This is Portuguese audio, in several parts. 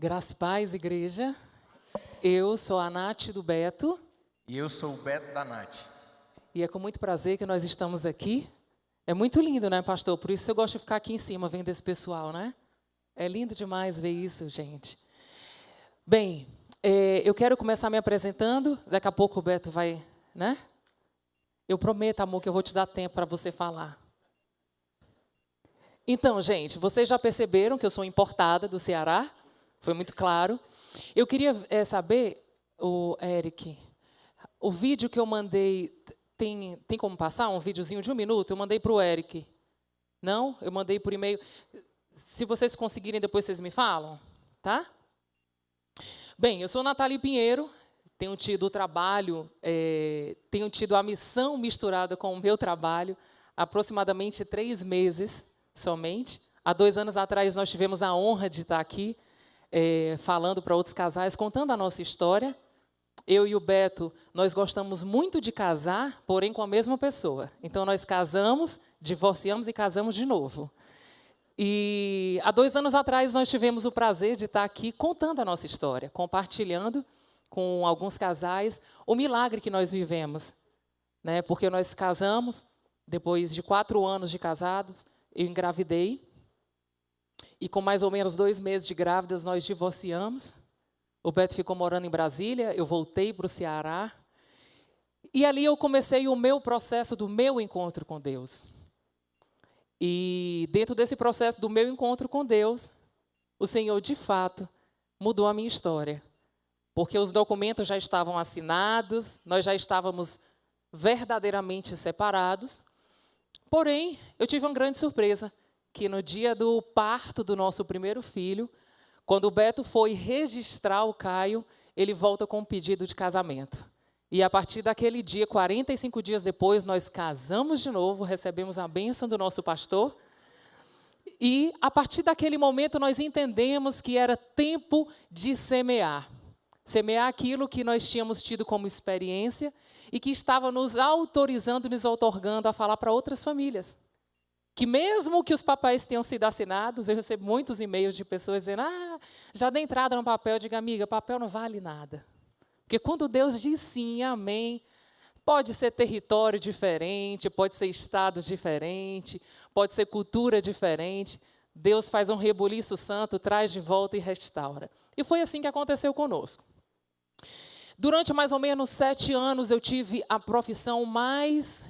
Graça e paz, igreja. Eu sou a Nath do Beto. E eu sou o Beto da Nath. E é com muito prazer que nós estamos aqui. É muito lindo, né, pastor? Por isso eu gosto de ficar aqui em cima vendo esse pessoal, né? É lindo demais ver isso, gente. Bem, é, eu quero começar me apresentando. Daqui a pouco o Beto vai, né? Eu prometo, amor, que eu vou te dar tempo para você falar. Então, gente, vocês já perceberam que eu sou importada do Ceará? Foi muito claro. Eu queria é, saber, o Eric, o vídeo que eu mandei, tem, tem como passar um videozinho de um minuto? Eu mandei para o Eric. Não? Eu mandei por e-mail. Se vocês conseguirem, depois vocês me falam, tá? Bem, eu sou Nathalie Pinheiro, tenho tido o trabalho, é, tenho tido a missão misturada com o meu trabalho, aproximadamente três meses somente. Há dois anos atrás, nós tivemos a honra de estar aqui é, falando para outros casais, contando a nossa história. Eu e o Beto, nós gostamos muito de casar, porém com a mesma pessoa. Então, nós casamos, divorciamos e casamos de novo. E há dois anos atrás, nós tivemos o prazer de estar aqui contando a nossa história, compartilhando com alguns casais o milagre que nós vivemos. Né? Porque nós casamos, depois de quatro anos de casados, eu engravidei, e com mais ou menos dois meses de grávidas, nós divorciamos. O Beto ficou morando em Brasília, eu voltei para o Ceará. E ali eu comecei o meu processo do meu encontro com Deus. E dentro desse processo do meu encontro com Deus, o Senhor, de fato, mudou a minha história. Porque os documentos já estavam assinados, nós já estávamos verdadeiramente separados. Porém, eu tive uma grande surpresa que no dia do parto do nosso primeiro filho, quando o Beto foi registrar o Caio, ele volta com um pedido de casamento. E a partir daquele dia, 45 dias depois, nós casamos de novo, recebemos a bênção do nosso pastor. E a partir daquele momento nós entendemos que era tempo de semear. Semear aquilo que nós tínhamos tido como experiência e que estava nos autorizando, nos otorgando a falar para outras famílias que mesmo que os papéis tenham sido assinados, eu recebo muitos e-mails de pessoas dizendo, ah, já dei entrada no papel, eu digo, amiga, papel não vale nada. Porque quando Deus diz sim, amém, pode ser território diferente, pode ser estado diferente, pode ser cultura diferente, Deus faz um rebuliço santo, traz de volta e restaura. E foi assim que aconteceu conosco. Durante mais ou menos sete anos, eu tive a profissão mais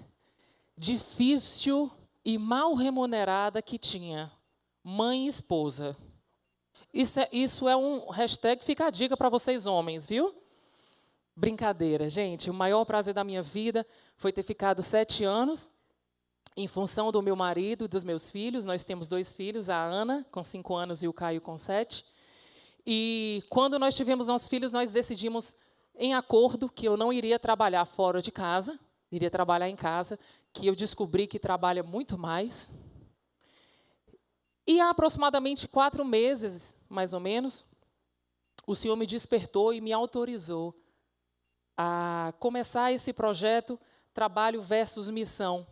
difícil e mal remunerada que tinha, mãe e esposa. Isso é, isso é um hashtag, fica a dica para vocês homens, viu? Brincadeira, gente. O maior prazer da minha vida foi ter ficado sete anos em função do meu marido e dos meus filhos. Nós temos dois filhos, a Ana, com cinco anos, e o Caio, com sete. E quando nós tivemos nossos filhos, nós decidimos, em acordo, que eu não iria trabalhar fora de casa, iria trabalhar em casa, que eu descobri que trabalha muito mais. E há aproximadamente quatro meses, mais ou menos, o Senhor me despertou e me autorizou a começar esse projeto Trabalho versus Missão.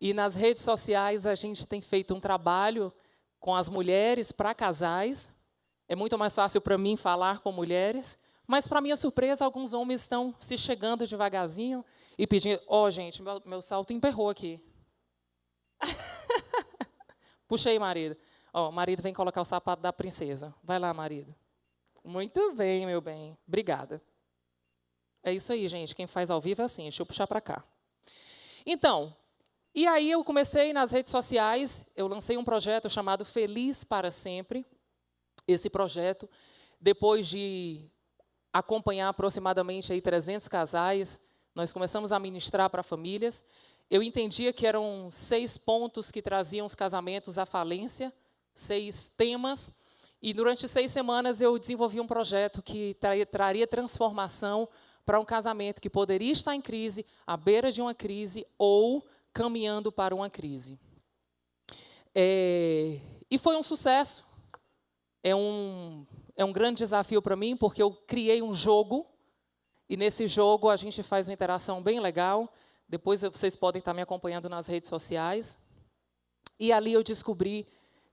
E nas redes sociais a gente tem feito um trabalho com as mulheres para casais. É muito mais fácil para mim falar com mulheres, mas, para minha surpresa, alguns homens estão se chegando devagarzinho e pedindo: Ó, oh, gente, meu, meu salto emperrou aqui. Puxa aí, marido. Ó, oh, marido vem colocar o sapato da princesa. Vai lá, marido. Muito bem, meu bem. Obrigada. É isso aí, gente. Quem faz ao vivo é assim. Deixa eu puxar para cá. Então, e aí eu comecei nas redes sociais, eu lancei um projeto chamado Feliz para Sempre. Esse projeto, depois de acompanhar aproximadamente aí 300 casais. Nós começamos a ministrar para famílias. Eu entendia que eram seis pontos que traziam os casamentos à falência, seis temas. E durante seis semanas eu desenvolvi um projeto que traria transformação para um casamento que poderia estar em crise, à beira de uma crise ou caminhando para uma crise. É, e foi um sucesso. É um é um grande desafio para mim, porque eu criei um jogo, e nesse jogo a gente faz uma interação bem legal. Depois vocês podem estar me acompanhando nas redes sociais. E ali eu descobri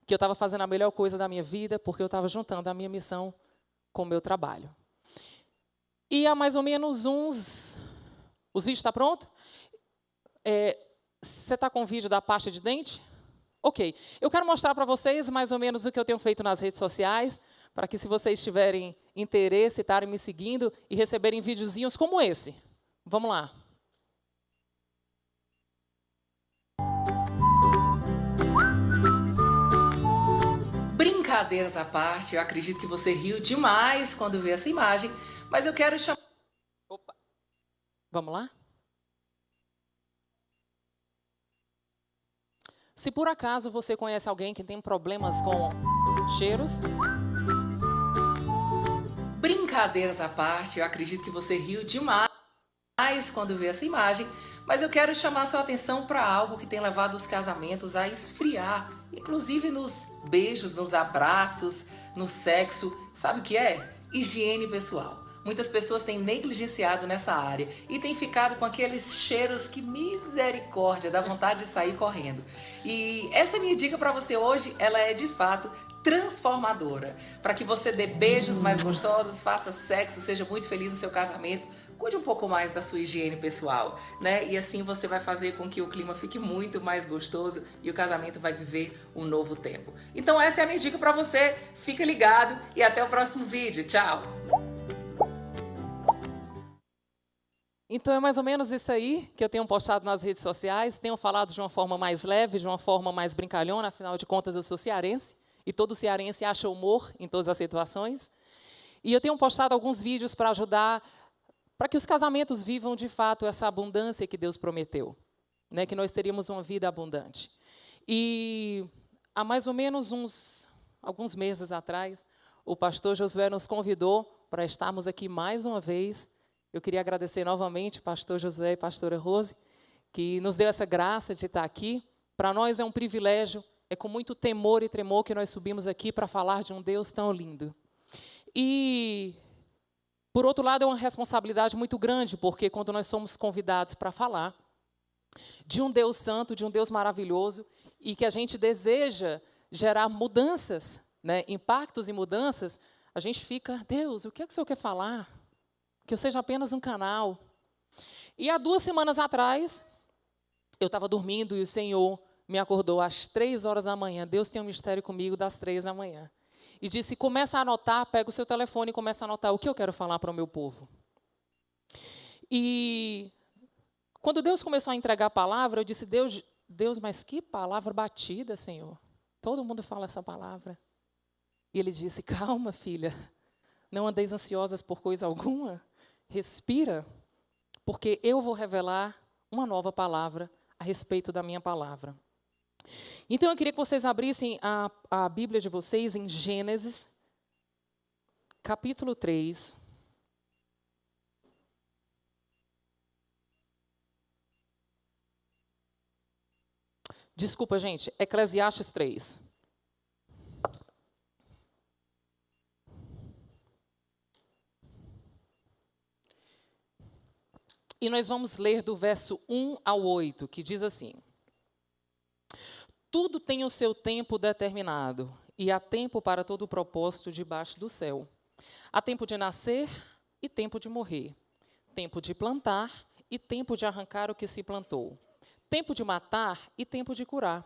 que eu estava fazendo a melhor coisa da minha vida, porque eu estava juntando a minha missão com o meu trabalho. E há mais ou menos uns. Os vídeos estão tá prontos? É, você está com o vídeo da pasta de dente? Ok. Eu quero mostrar para vocês mais ou menos o que eu tenho feito nas redes sociais, para que se vocês tiverem interesse, estarem me seguindo e receberem videozinhos como esse. Vamos lá. Brincadeiras à parte, eu acredito que você riu demais quando viu essa imagem, mas eu quero chamar... Opa. Vamos lá? Se por acaso você conhece alguém que tem problemas com cheiros, brincadeiras à parte, eu acredito que você riu demais quando viu essa imagem, mas eu quero chamar sua atenção para algo que tem levado os casamentos a esfriar, inclusive nos beijos, nos abraços, no sexo. Sabe o que é? Higiene pessoal. Muitas pessoas têm negligenciado nessa área e têm ficado com aqueles cheiros que misericórdia, dá vontade de sair correndo. E essa minha dica para você hoje, ela é de fato transformadora, para que você dê beijos mais gostosos, faça sexo, seja muito feliz no seu casamento, cuide um pouco mais da sua higiene pessoal, né? E assim você vai fazer com que o clima fique muito mais gostoso e o casamento vai viver um novo tempo. Então essa é a minha dica para você. Fica ligado e até o próximo vídeo. Tchau. Então é mais ou menos isso aí que eu tenho postado nas redes sociais. Tenho falado de uma forma mais leve, de uma forma mais brincalhona, afinal de contas eu sou cearense e todo cearense acha humor em todas as situações. E eu tenho postado alguns vídeos para ajudar para que os casamentos vivam de fato essa abundância que Deus prometeu, né, que nós teríamos uma vida abundante. E há mais ou menos uns alguns meses atrás, o pastor Josué nos convidou para estarmos aqui mais uma vez eu queria agradecer novamente pastor José e pastora Rose, que nos deu essa graça de estar aqui. Para nós é um privilégio, é com muito temor e tremor que nós subimos aqui para falar de um Deus tão lindo. E, por outro lado, é uma responsabilidade muito grande, porque quando nós somos convidados para falar de um Deus santo, de um Deus maravilhoso, e que a gente deseja gerar mudanças, né, impactos e mudanças, a gente fica, Deus, o que é que o Senhor quer falar? Que eu seja apenas um canal. E há duas semanas atrás, eu estava dormindo e o Senhor me acordou às três horas da manhã. Deus tem um mistério comigo das três da manhã. E disse: começa a anotar, pega o seu telefone e começa a anotar o que eu quero falar para o meu povo. E quando Deus começou a entregar a palavra, eu disse: Deus, Deus, mas que palavra batida, Senhor. Todo mundo fala essa palavra. E ele disse: Calma, filha. Não andeis ansiosas por coisa alguma respira, porque eu vou revelar uma nova palavra a respeito da minha palavra. Então eu queria que vocês abrissem a, a Bíblia de vocês em Gênesis, capítulo 3. Desculpa, gente, Eclesiastes 3. E nós vamos ler do verso 1 ao 8, que diz assim: Tudo tem o seu tempo determinado, e há tempo para todo o propósito debaixo do céu. Há tempo de nascer e tempo de morrer, tempo de plantar e tempo de arrancar o que se plantou, tempo de matar e tempo de curar,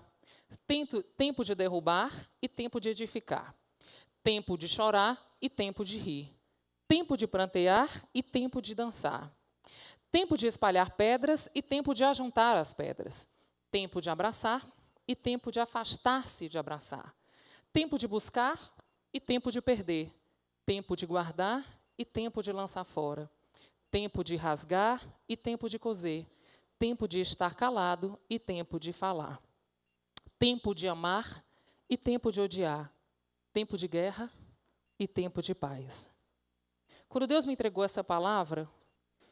tempo, de derrubar e tempo de edificar, tempo de chorar e tempo de rir, tempo de plantear e tempo de dançar Tempo de espalhar pedras e tempo de ajuntar as pedras. Tempo de abraçar e tempo de afastar-se de abraçar. Tempo de buscar e tempo de perder. Tempo de guardar e tempo de lançar fora. Tempo de rasgar e tempo de coser. Tempo de estar calado e tempo de falar. Tempo de amar e tempo de odiar. Tempo de guerra e tempo de paz. Quando Deus me entregou essa palavra,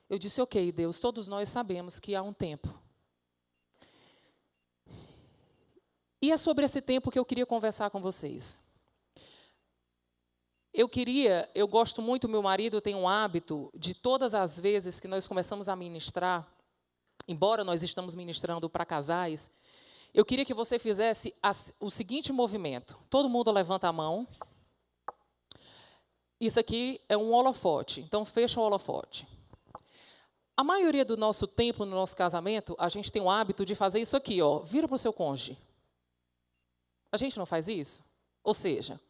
eu disse: Ok, Deus, todos nós sabemos que há um tempo. E é sobre esse tempo que eu queria conversar com vocês. Eu queria, eu gosto muito, meu marido tem um hábito de todas as vezes que nós começamos a ministrar, embora nós estamos ministrando para casais, eu queria que você fizesse o seguinte movimento. Todo mundo levanta a mão. Isso aqui é um holofote, então fecha o holofote. A maioria do nosso tempo no nosso casamento, a gente tem o hábito de fazer isso aqui, ó. Vira para o seu cônjuge. A gente não faz isso? Ou seja,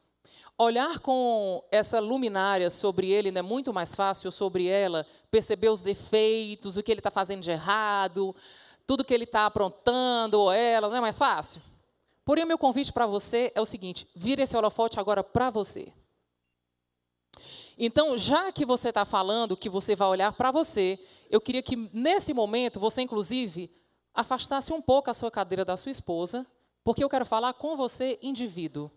olhar com essa luminária sobre ele não é muito mais fácil, sobre ela, perceber os defeitos, o que ele está fazendo de errado, tudo que ele está aprontando, ou ela, não é mais fácil? Porém, o meu convite para você é o seguinte: vira esse holofote agora para você. Então, já que você está falando que você vai olhar para você, eu queria que, nesse momento, você, inclusive, afastasse um pouco a sua cadeira da sua esposa, porque eu quero falar com você, indivíduo.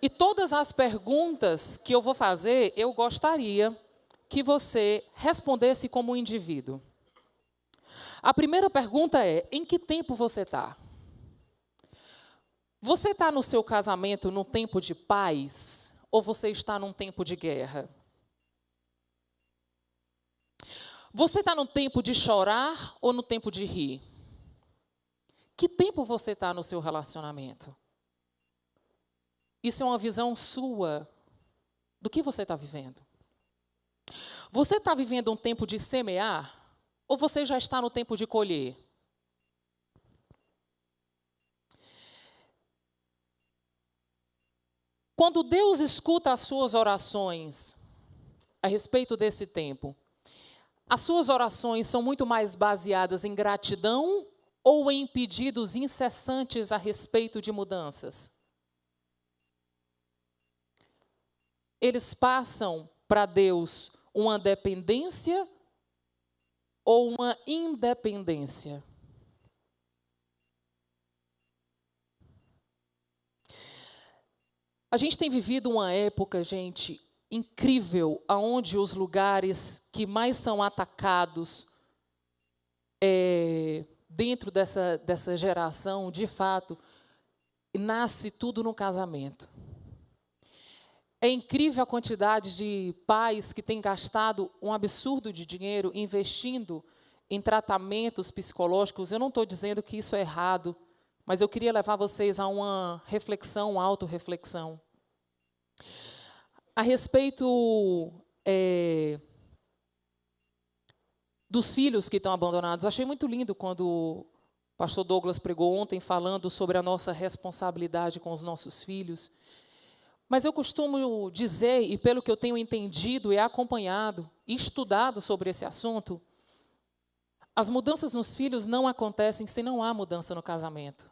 E todas as perguntas que eu vou fazer, eu gostaria que você respondesse como indivíduo. A primeira pergunta é: em que tempo você está? Você está no seu casamento num tempo de paz ou você está num tempo de guerra? Você está no tempo de chorar ou no tempo de rir? Que tempo você está no seu relacionamento? Isso é uma visão sua do que você está vivendo. Você está vivendo um tempo de semear ou você já está no tempo de colher? Quando Deus escuta as suas orações a respeito desse tempo, as suas orações são muito mais baseadas em gratidão ou em pedidos incessantes a respeito de mudanças? Eles passam para Deus uma dependência ou uma independência? A gente tem vivido uma época, gente, incrível, aonde os lugares que mais são atacados é, dentro dessa, dessa geração, de fato, nasce tudo no casamento. É incrível a quantidade de pais que têm gastado um absurdo de dinheiro investindo em tratamentos psicológicos. Eu não estou dizendo que isso é errado, mas eu queria levar vocês a uma reflexão, uma autorreflexão. A respeito é, dos filhos que estão abandonados, achei muito lindo quando o pastor Douglas pregou ontem falando sobre a nossa responsabilidade com os nossos filhos. Mas eu costumo dizer, e pelo que eu tenho entendido e acompanhado e estudado sobre esse assunto, as mudanças nos filhos não acontecem se não há mudança no casamento.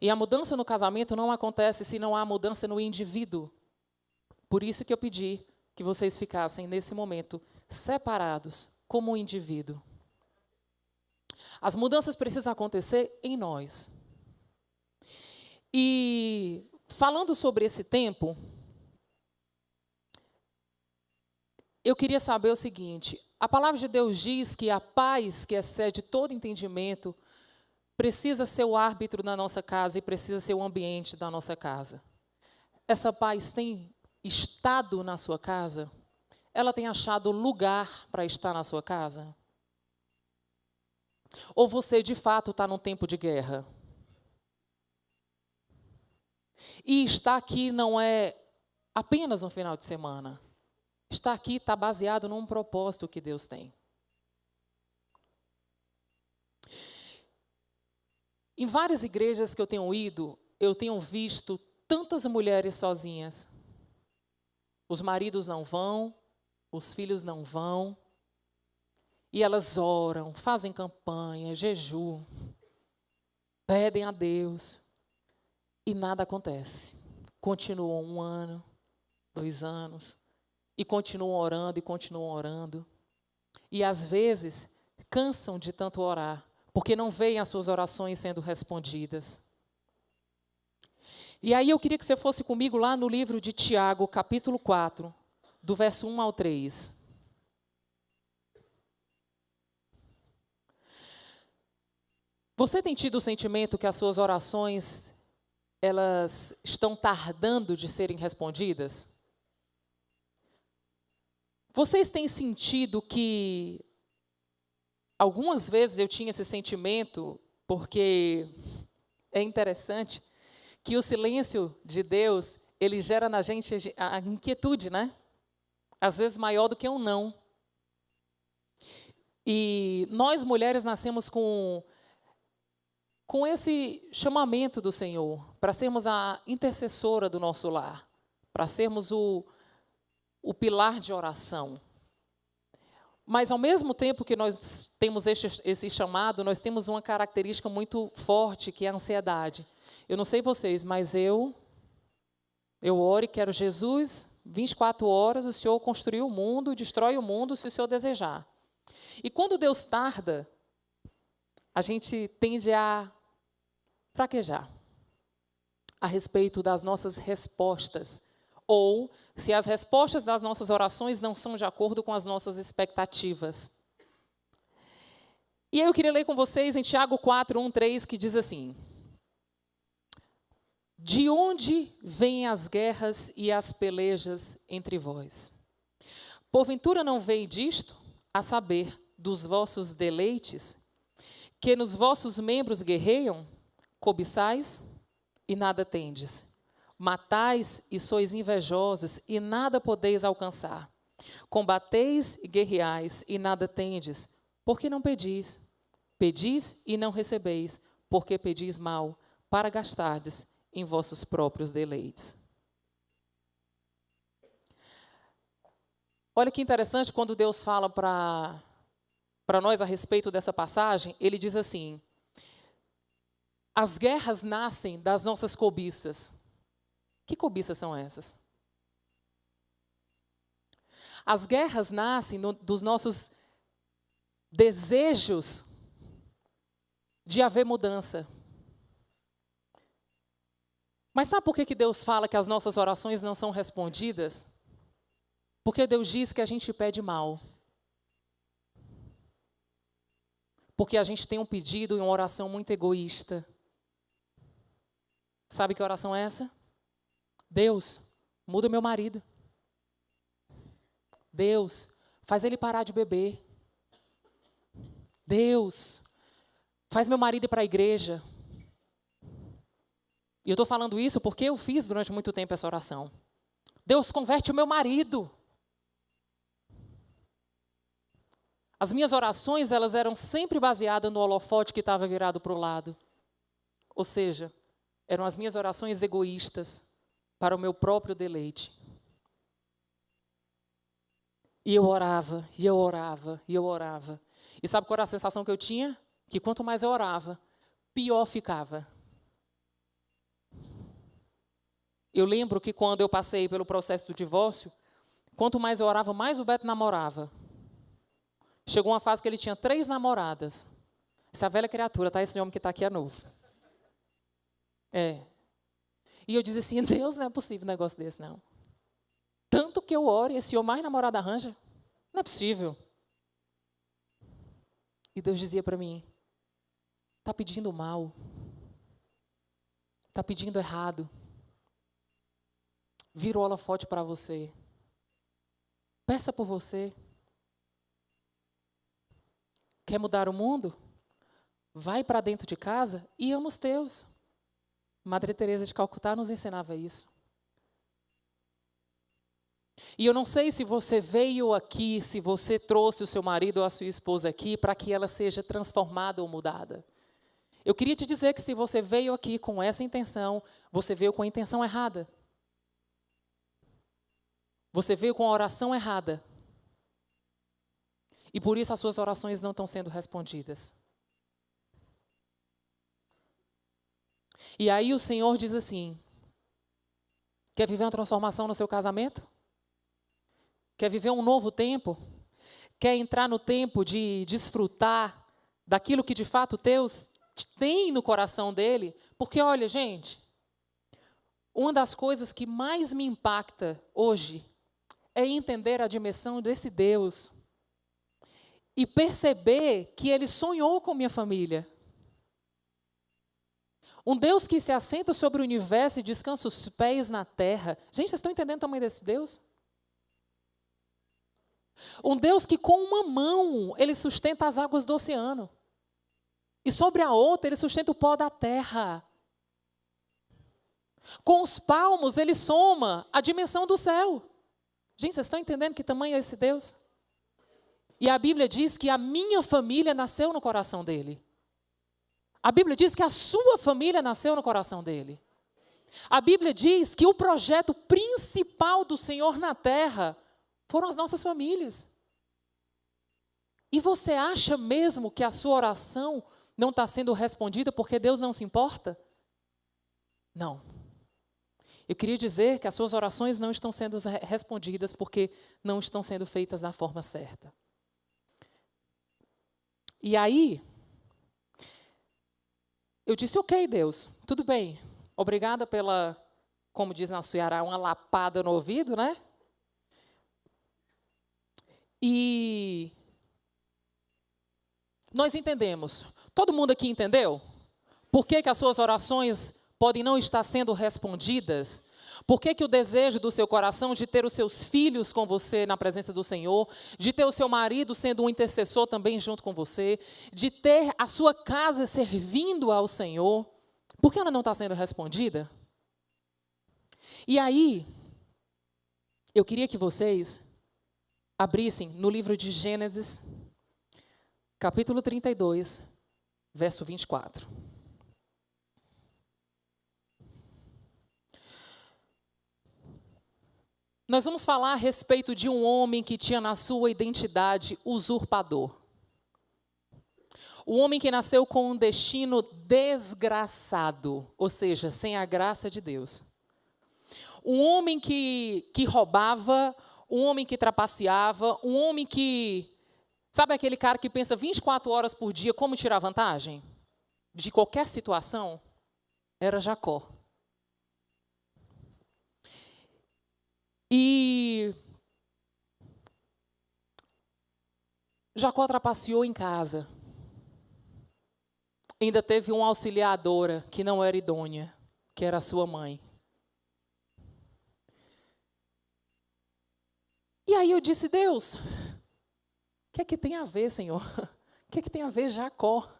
E a mudança no casamento não acontece se não há mudança no indivíduo. Por isso que eu pedi que vocês ficassem nesse momento separados como um indivíduo. As mudanças precisam acontecer em nós. E falando sobre esse tempo, eu queria saber o seguinte: a palavra de Deus diz que a paz que excede todo entendimento precisa ser o árbitro da nossa casa e precisa ser o ambiente da nossa casa. Essa paz tem estado na sua casa? Ela tem achado lugar para estar na sua casa? Ou você de fato está num tempo de guerra? E estar aqui não é apenas um final de semana. Estar aqui está baseado num propósito que Deus tem. Em várias igrejas que eu tenho ido, eu tenho visto tantas mulheres sozinhas. Os maridos não vão, os filhos não vão. E elas oram, fazem campanha, jejum, pedem a Deus. E nada acontece. Continuam um ano, dois anos, e continuam orando e continuam orando. E às vezes cansam de tanto orar porque não veem as suas orações sendo respondidas. E aí eu queria que você fosse comigo lá no livro de Tiago, capítulo 4, do verso 1 ao 3. Você tem tido o sentimento que as suas orações elas estão tardando de serem respondidas? Vocês têm sentido que algumas vezes eu tinha esse sentimento, porque é interessante que o silêncio de Deus, ele gera na gente a inquietude, né? Às vezes maior do que um não. E nós mulheres nascemos com com esse chamamento do Senhor para sermos a intercessora do nosso lar, para sermos o, o pilar de oração. Mas, ao mesmo tempo que nós temos esse, esse, chamado, nós temos uma característica muito forte, que é a ansiedade. Eu não sei vocês, mas eu, eu oro e quero Jesus, 24 horas, o Senhor construiu o mundo, destrói o mundo, se o Senhor desejar. E quando Deus tarda, a gente tende a fraquejar a respeito das nossas respostas ou se as respostas das nossas orações não são de acordo com as nossas expectativas. E aí eu queria ler com vocês em Tiago 4, 1, 3, que diz assim: De onde vêm as guerras e as pelejas entre vós? Porventura não veio disto, a saber, dos vossos deleites, que nos vossos membros guerreiam, cobiçais e nada tendes Matais e sois invejosos, e nada podeis alcançar. Combateis e guerreais, e nada tendes, porque não pedis. Pedis e não recebeis, porque pedis mal, para gastardes em vossos próprios deleites. Olha que interessante quando Deus fala para nós a respeito dessa passagem, ele diz assim: As guerras nascem das nossas cobiças. Que cobiças são essas? As guerras nascem no, dos nossos desejos de haver mudança. Mas sabe por que, que Deus fala que as nossas orações não são respondidas? Porque Deus diz que a gente pede mal. Porque a gente tem um pedido e uma oração muito egoísta. Sabe que oração é essa? Deus, muda meu marido. Deus, faz ele parar de beber. Deus, faz meu marido ir para a igreja. E eu estou falando isso porque eu fiz durante muito tempo essa oração. Deus, converte o meu marido. As minhas orações, elas eram sempre baseadas no holofote que estava virado para o lado. Ou seja, eram as minhas orações egoístas, para o meu próprio deleite. E eu orava, e eu orava, e eu orava. E sabe qual era a sensação que eu tinha? Que quanto mais eu orava, pior ficava. Eu lembro que quando eu passei pelo processo do divórcio, quanto mais eu orava, mais o Beto namorava. Chegou uma fase que ele tinha três namoradas. Essa velha criatura, tá? Esse homem que está aqui é novo. É, e eu dizia assim: Deus, não é possível um negócio desse, não. Tanto que eu oro e esse homem mais namorado arranja. Não é possível. E Deus dizia para mim: está pedindo mal. Está pedindo errado. Vira o holofote para você. Peça por você. Quer mudar o mundo? Vai para dentro de casa e ama os teus. Madre Teresa de Calcutá nos ensinava isso. E eu não sei se você veio aqui, se você trouxe o seu marido ou a sua esposa aqui para que ela seja transformada ou mudada. Eu queria te dizer que se você veio aqui com essa intenção, você veio com a intenção errada. Você veio com a oração errada. E por isso as suas orações não estão sendo respondidas. E aí o Senhor diz assim: Quer viver uma transformação no seu casamento? Quer viver um novo tempo? Quer entrar no tempo de desfrutar daquilo que de fato Deus tem no coração dele? Porque olha, gente, uma das coisas que mais me impacta hoje é entender a dimensão desse Deus e perceber que ele sonhou com minha família. Um Deus que se assenta sobre o universo e descansa os pés na terra. Gente, vocês estão entendendo o tamanho desse Deus? Um Deus que com uma mão ele sustenta as águas do oceano. E sobre a outra ele sustenta o pó da terra. Com os palmos ele soma a dimensão do céu. Gente, vocês estão entendendo que tamanho é esse Deus? E a Bíblia diz que a minha família nasceu no coração dele. A Bíblia diz que a sua família nasceu no coração dele. A Bíblia diz que o projeto principal do Senhor na terra foram as nossas famílias. E você acha mesmo que a sua oração não está sendo respondida porque Deus não se importa? Não. Eu queria dizer que as suas orações não estão sendo respondidas porque não estão sendo feitas da forma certa. E aí, eu disse: Ok, Deus, tudo bem. Obrigada pela, como diz na Ceará, uma lapada no ouvido, né? E nós entendemos. Todo mundo aqui entendeu? Por que, que as suas orações podem não estar sendo respondidas? Por que, que o desejo do seu coração de ter os seus filhos com você na presença do Senhor, de ter o seu marido sendo um intercessor também junto com você, de ter a sua casa servindo ao Senhor, por que ela não está sendo respondida? E aí, eu queria que vocês abrissem no livro de Gênesis, capítulo 32, verso 24. Nós vamos falar a respeito de um homem que tinha na sua identidade usurpador. O homem que nasceu com um destino desgraçado, ou seja, sem a graça de Deus. Um homem que, que roubava, um homem que trapaceava, um homem que. Sabe aquele cara que pensa 24 horas por dia como tirar vantagem? De qualquer situação? Era Jacó. E. Jacó trapaceou em casa ainda teve uma auxiliadora que não era idônea, que era sua mãe. E aí eu disse, Deus, o que é que tem a ver, Senhor? O que é que tem a ver Jacó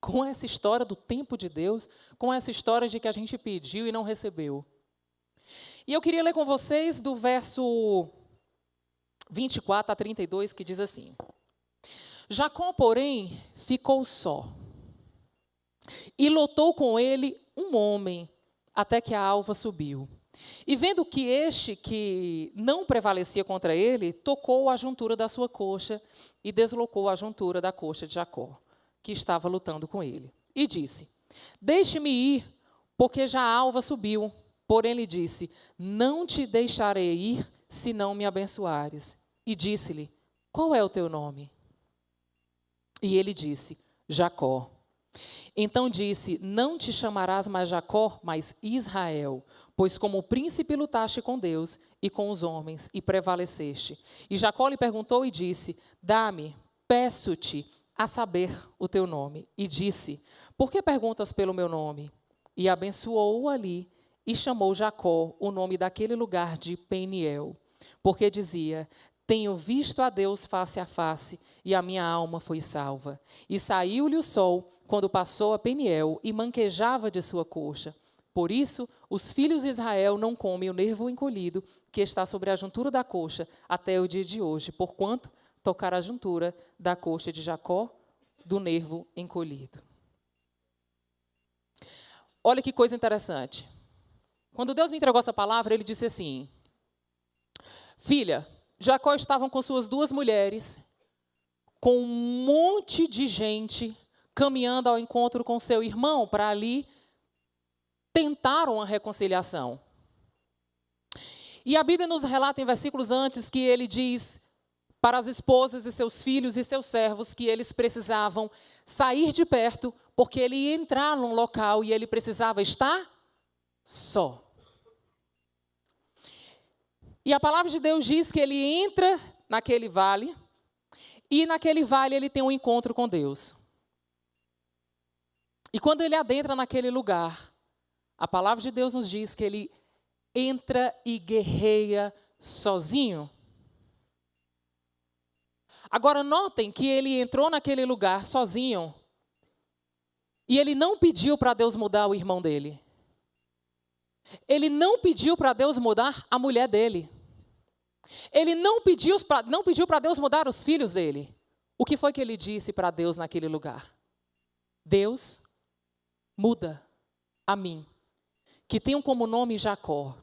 com essa história do tempo de Deus, com essa história de que a gente pediu e não recebeu? E eu queria ler com vocês do verso 24 a 32, que diz assim: Jacó, porém, ficou só e lotou com ele um homem, até que a alva subiu. E vendo que este que não prevalecia contra ele, tocou a juntura da sua coxa e deslocou a juntura da coxa de Jacó, que estava lutando com ele. E disse: Deixe-me ir, porque já a alva subiu. Porém lhe disse: Não te deixarei ir, se não me abençoares. E disse-lhe: Qual é o teu nome? E ele disse: Jacó. Então disse: Não te chamarás mais Jacó, mas Israel, pois como príncipe lutaste com Deus e com os homens e prevaleceste. E Jacó lhe perguntou e disse: Dá-me, peço-te, a saber o teu nome. E disse: Por que perguntas pelo meu nome? E abençoou-o ali e chamou Jacó o nome daquele lugar de Peniel, porque dizia: tenho visto a Deus face a face, e a minha alma foi salva. E saiu-lhe o sol quando passou a Peniel e manquejava de sua coxa. Por isso, os filhos de Israel não comem o nervo encolhido que está sobre a juntura da coxa até o dia de hoje, porquanto tocar a juntura da coxa de Jacó do nervo encolhido. Olha que coisa interessante. Quando Deus me entregou essa palavra, ele disse assim: Filha, Jacó estava com suas duas mulheres, com um monte de gente caminhando ao encontro com seu irmão para ali tentar uma reconciliação. E a Bíblia nos relata em versículos antes que ele diz para as esposas e seus filhos e seus servos que eles precisavam sair de perto, porque ele ia entrar num local e ele precisava estar só. E a palavra de Deus diz que ele entra naquele vale e naquele vale ele tem um encontro com Deus. E quando ele adentra naquele lugar, a palavra de Deus nos diz que ele entra e guerreia sozinho. Agora, notem que ele entrou naquele lugar sozinho e ele não pediu para Deus mudar o irmão dele. Ele não pediu para Deus mudar a mulher dele. Ele não pediu para não pediu para Deus mudar os filhos dele. O que foi que ele disse para Deus naquele lugar? Deus, muda a mim, que tenho como nome Jacó.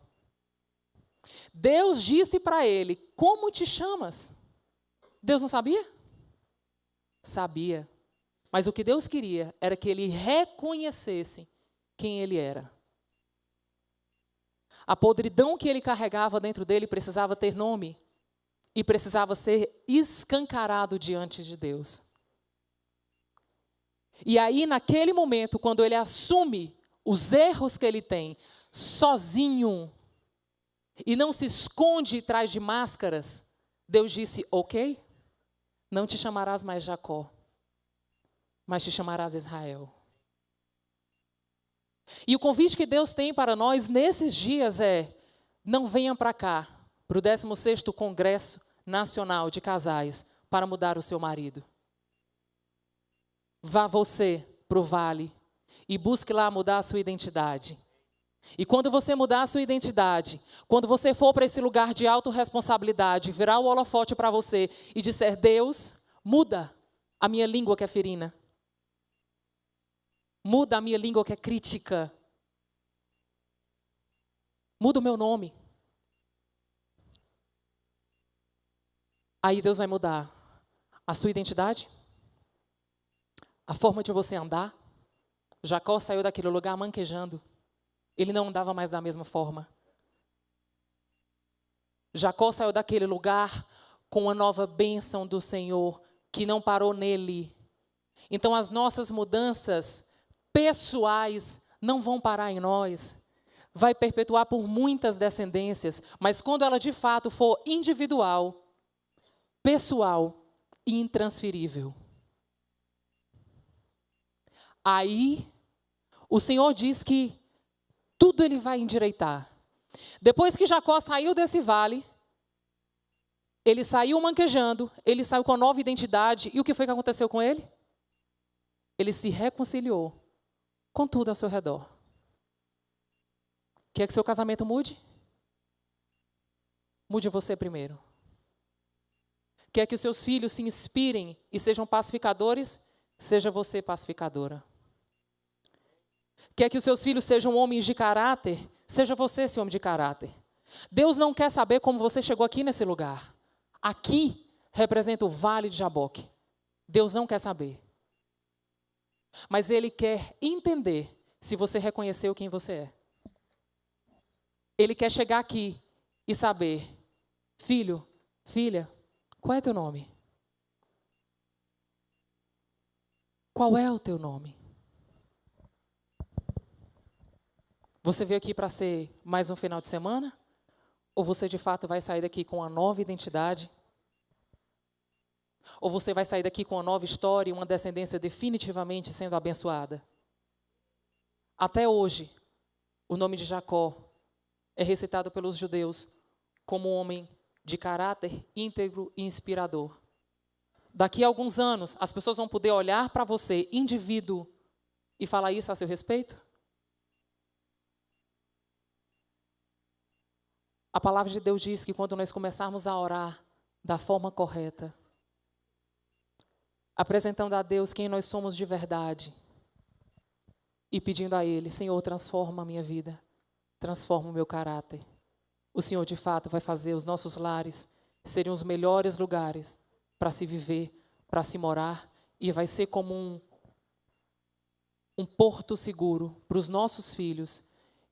Deus disse para ele: Como te chamas? Deus não sabia? Sabia. Mas o que Deus queria era que ele reconhecesse quem ele era. A podridão que ele carregava dentro dele precisava ter nome e precisava ser escancarado diante de Deus. E aí, naquele momento, quando ele assume os erros que ele tem, sozinho, e não se esconde atrás de máscaras, Deus disse: Ok, não te chamarás mais Jacó, mas te chamarás Israel. E o convite que Deus tem para nós nesses dias é: não venham para cá, para o 16º Congresso Nacional de Casais, para mudar o seu marido. Vá você para o vale e busque lá mudar a sua identidade. E quando você mudar a sua identidade, quando você for para esse lugar de autorresponsabilidade, virar o holofote para você e disser: Deus, muda a minha língua que é ferina. Muda a minha língua que é crítica. Muda o meu nome. Aí Deus vai mudar a sua identidade, a forma de você andar. Jacó saiu daquele lugar manquejando. Ele não andava mais da mesma forma. Jacó saiu daquele lugar com uma nova bênção do Senhor que não parou nele. Então as nossas mudanças pessoais não vão parar em nós. Vai perpetuar por muitas descendências, mas quando ela de fato for individual, pessoal e intransferível. Aí, o Senhor diz que tudo ele vai endireitar. Depois que Jacó saiu desse vale, ele saiu manquejando, ele saiu com a nova identidade, e o que foi que aconteceu com ele? Ele se reconciliou com tudo ao seu redor. Quer que seu casamento mude? Mude você primeiro. Quer que os seus filhos se inspirem e sejam pacificadores? Seja você pacificadora. Quer que os seus filhos sejam homens de caráter? Seja você esse homem de caráter. Deus não quer saber como você chegou aqui nesse lugar. Aqui representa o vale de Jaboque. Deus não quer saber. Mas Ele quer entender se você reconheceu quem você é. Ele quer chegar aqui e saber, filho, filha, qual é teu nome? Qual é o teu nome? Você veio aqui para ser mais um final de semana? Ou você de fato vai sair daqui com uma nova identidade ou você vai sair daqui com uma nova história e uma descendência definitivamente sendo abençoada? Até hoje, o nome de Jacó é recitado pelos judeus como um homem de caráter íntegro e inspirador. Daqui a alguns anos, as pessoas vão poder olhar para você, indivíduo, e falar isso a seu respeito? A palavra de Deus diz que quando nós começarmos a orar da forma correta, apresentando a Deus quem nós somos de verdade e pedindo a Ele: Senhor, transforma a minha vida, transforma o meu caráter. O Senhor, de fato, vai fazer os nossos lares serem os melhores lugares para se viver, para se morar, e vai ser como um, um porto seguro para os nossos filhos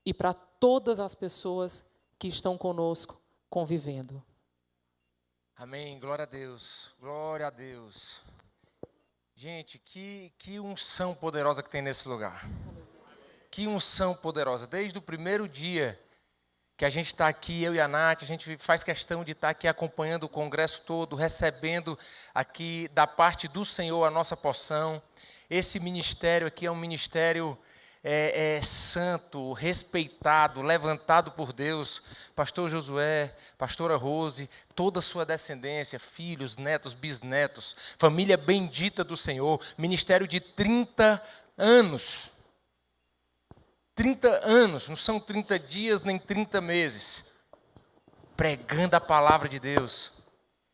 e para todas as pessoas que estão conosco convivendo. Amém. Glória a Deus. Glória a Deus. Gente, que, que unção poderosa que tem nesse lugar. Que unção poderosa. Desde o primeiro dia que a gente está aqui, eu e a Nath, a gente faz questão de estar tá aqui acompanhando o congresso todo, recebendo aqui da parte do Senhor a nossa porção. Esse ministério aqui é um ministério é, é, santo, respeitado, levantado por Deus, pastor Josué, pastora Rose, toda a sua descendência, filhos, netos, bisnetos, família bendita do Senhor, ministério de 30 anos. 30 anos, não são 30 dias nem 30 meses, pregando a palavra de Deus,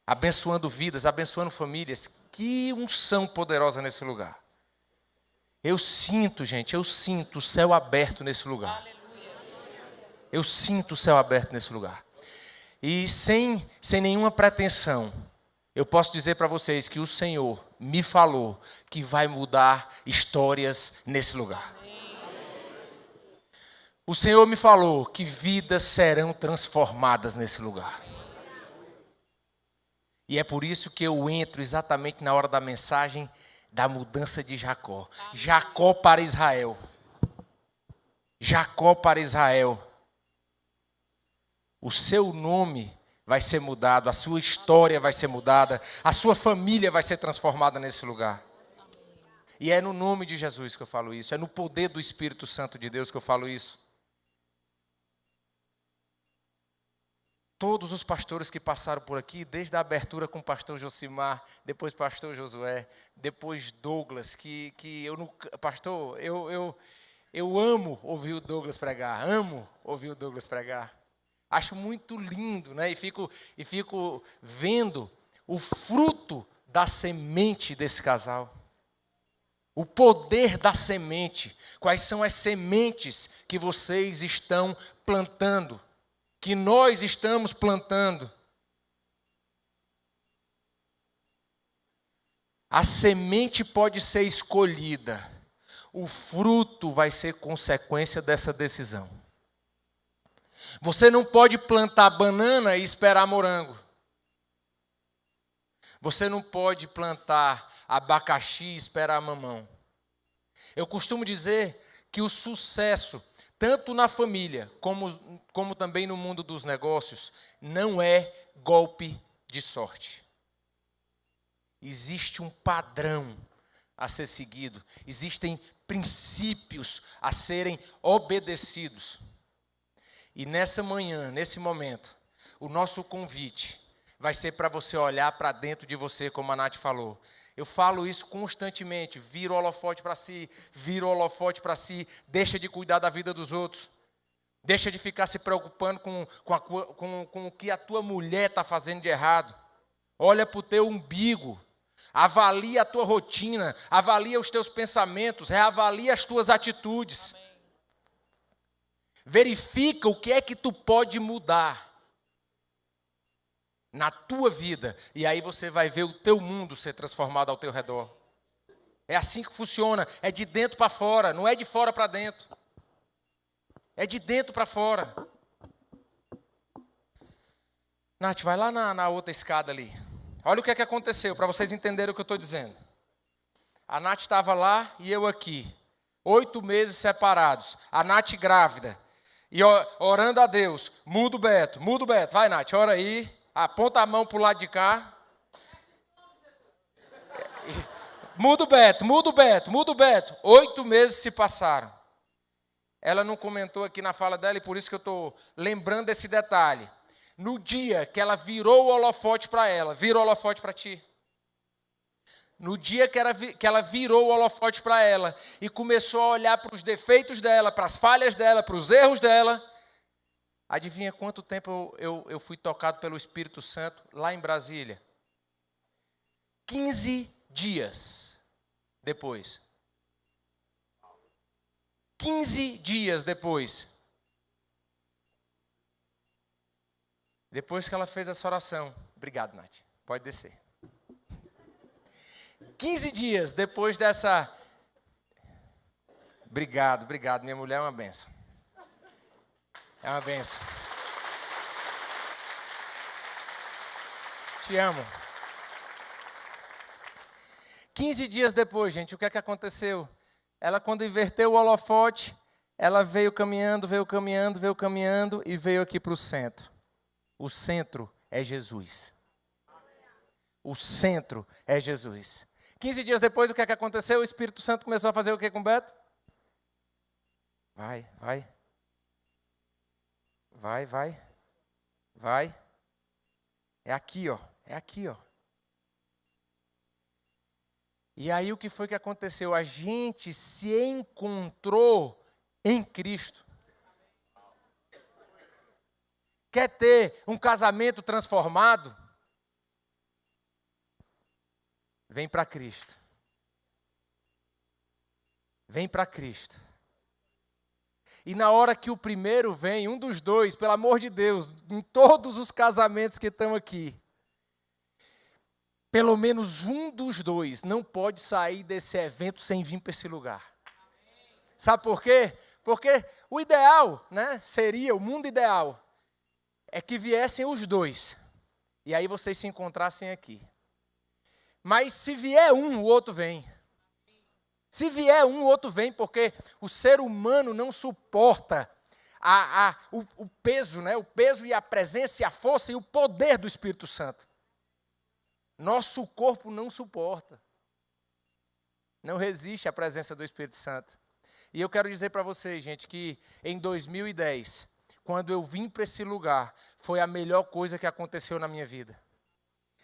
abençoando vidas, abençoando famílias. Que unção poderosa nesse lugar. Eu sinto, gente, eu sinto o céu aberto nesse lugar. Eu sinto o céu aberto nesse lugar. E sem, sem nenhuma pretensão, eu posso dizer para vocês que o Senhor me falou que vai mudar histórias nesse lugar. O Senhor me falou que vidas serão transformadas nesse lugar. E é por isso que eu entro exatamente na hora da mensagem da mudança de Jacó. Jacó para Israel. Jacó para Israel. O seu nome vai ser mudado, a sua história vai ser mudada, a sua família vai ser transformada nesse lugar. E é no nome de Jesus que eu falo isso, é no poder do Espírito Santo de Deus que eu falo isso. Todos os pastores que passaram por aqui, desde a abertura com o pastor Josimar, depois pastor Josué, depois Douglas, que, que eu não. Pastor, eu, eu, eu amo ouvir o Douglas pregar, amo ouvir o Douglas pregar. Acho muito lindo, né? E fico, e fico vendo o fruto da semente desse casal. O poder da semente. Quais são as sementes que vocês estão plantando? Que nós estamos plantando. A semente pode ser escolhida, o fruto vai ser consequência dessa decisão. Você não pode plantar banana e esperar morango. Você não pode plantar abacaxi e esperar mamão. Eu costumo dizer que o sucesso tanto na família como, como também no mundo dos negócios, não é golpe de sorte. Existe um padrão a ser seguido, existem princípios a serem obedecidos. E nessa manhã, nesse momento, o nosso convite vai ser para você olhar para dentro de você, como a Nath falou. Eu falo isso constantemente. Vira o holofote para si, vira o holofote para si, deixa de cuidar da vida dos outros. Deixa de ficar se preocupando com, com, a, com, com o que a tua mulher está fazendo de errado. Olha para o teu umbigo. Avalia a tua rotina, avalia os teus pensamentos, reavalia as tuas atitudes. Amém. Verifica o que é que tu pode mudar na tua vida, e aí você vai ver o teu mundo ser transformado ao teu redor. É assim que funciona, é de dentro para fora, não é de fora para dentro. É de dentro para fora. Nath, vai lá na, na, outra escada ali. Olha o que é que aconteceu, para vocês entenderem o que eu estou dizendo. A Nath estava lá e eu aqui. Oito meses separados. A Nath grávida. E orando a Deus. Muda o Beto, muda o Beto. Vai, Nath, ora aí. Aponta a mão para o lado de cá. Muda o Beto, muda o Beto, muda o Beto. Oito meses se passaram. Ela não comentou aqui na fala dela e por isso que eu estou lembrando esse detalhe. No dia que ela virou o holofote para ela, virou o holofote para ti. No dia que ela, que ela virou o holofote para ela e começou a olhar para os defeitos dela, para as falhas dela, para os erros dela, Adivinha quanto tempo eu, eu, eu fui tocado pelo Espírito Santo lá em Brasília? 15 dias depois. 15 dias depois. Depois que ela fez essa oração. Obrigado, Nath. Pode descer. 15 dias depois dessa. Obrigado, obrigado. Minha mulher é uma benção. É uma benção. Te amo. 15 dias depois, gente, o que é que aconteceu? Ela, quando inverteu o holofote, ela veio caminhando, veio caminhando, veio caminhando e veio aqui para o centro. O centro é Jesus. O centro é Jesus. 15 dias depois, o que é que aconteceu? O Espírito Santo começou a fazer o que com Beto? Vai, vai. Vai, vai. Vai. É aqui, ó. É aqui, ó. E aí o que foi que aconteceu? A gente se encontrou em Cristo. Quer ter um casamento transformado? Vem para Cristo. Vem para Cristo. E na hora que o primeiro vem, um dos dois, pelo amor de Deus, em todos os casamentos que estão aqui, pelo menos um dos dois não pode sair desse evento sem vir para esse lugar. Sabe por quê? Porque o ideal, né, seria, o mundo ideal, é que viessem os dois. E aí vocês se encontrassem aqui. Mas se vier um, o outro vem. Se vier um, o outro vem, porque o ser humano não suporta a, a, o, o peso, né? o peso e a presença e a força e o poder do Espírito Santo. Nosso corpo não suporta. Não resiste à presença do Espírito Santo. E eu quero dizer para vocês, gente, que em 2010, quando eu vim para esse lugar, foi a melhor coisa que aconteceu na minha vida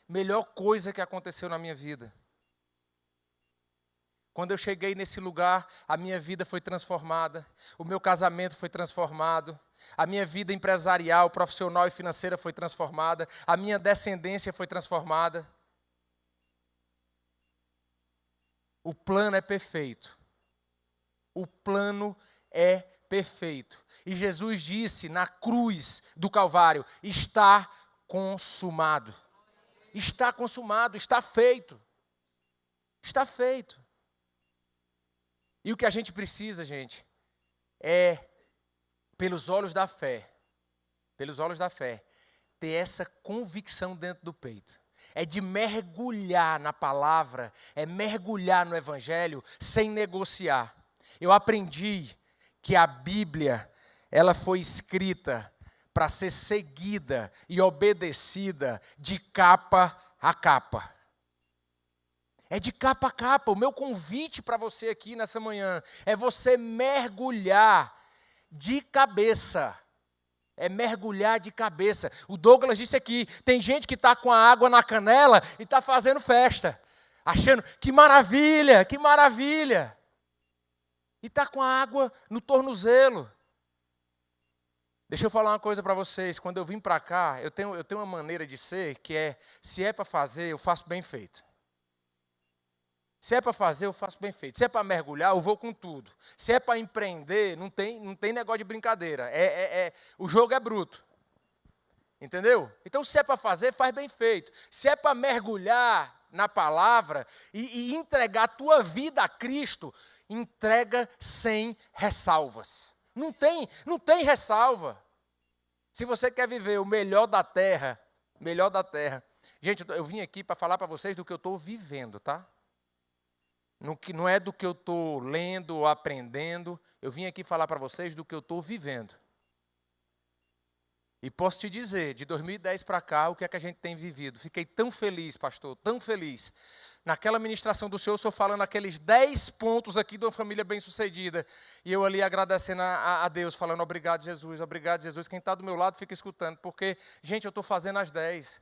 melhor coisa que aconteceu na minha vida. Quando eu cheguei nesse lugar, a minha vida foi transformada, o meu casamento foi transformado, a minha vida empresarial, profissional e financeira foi transformada, a minha descendência foi transformada. O plano é perfeito. O plano é perfeito. E Jesus disse na cruz do Calvário: está consumado. Está consumado, está feito. Está feito. E o que a gente precisa, gente, é, pelos olhos da fé, pelos olhos da fé, ter essa convicção dentro do peito. É de mergulhar na palavra, é mergulhar no evangelho sem negociar. Eu aprendi que a Bíblia, ela foi escrita para ser seguida e obedecida de capa a capa. É de capa a capa. O meu convite para você aqui nessa manhã é você mergulhar de cabeça. É mergulhar de cabeça. O Douglas disse aqui: tem gente que está com a água na canela e está fazendo festa, achando que maravilha, que maravilha. E está com a água no tornozelo. Deixa eu falar uma coisa para vocês. Quando eu vim para cá, eu tenho, eu tenho uma maneira de ser que é: se é para fazer, eu faço bem feito. Se é para fazer, eu faço bem feito. Se é para mergulhar, eu vou com tudo. Se é para empreender, não tem, não tem negócio de brincadeira. É, é, é, o jogo é bruto. Entendeu? Então, se é para fazer, faz bem feito. Se é para mergulhar na palavra e, e entregar a tua vida a Cristo, entrega sem ressalvas. Não tem, não tem ressalva. Se você quer viver o melhor da terra, melhor da terra. Gente, eu vim aqui para falar para vocês do que eu estou vivendo, tá? Não é do que eu estou lendo ou aprendendo. Eu vim aqui falar para vocês do que eu estou vivendo. E posso te dizer, de 2010 para cá, o que é que a gente tem vivido? Fiquei tão feliz, pastor, tão feliz. Naquela ministração do Senhor, eu sou falando aqueles 10 pontos aqui de uma família bem-sucedida. E eu ali agradecendo a, a, Deus, falando obrigado, Jesus, obrigado, Jesus. Quem está do meu lado fica escutando, porque, gente, eu estou fazendo as 10.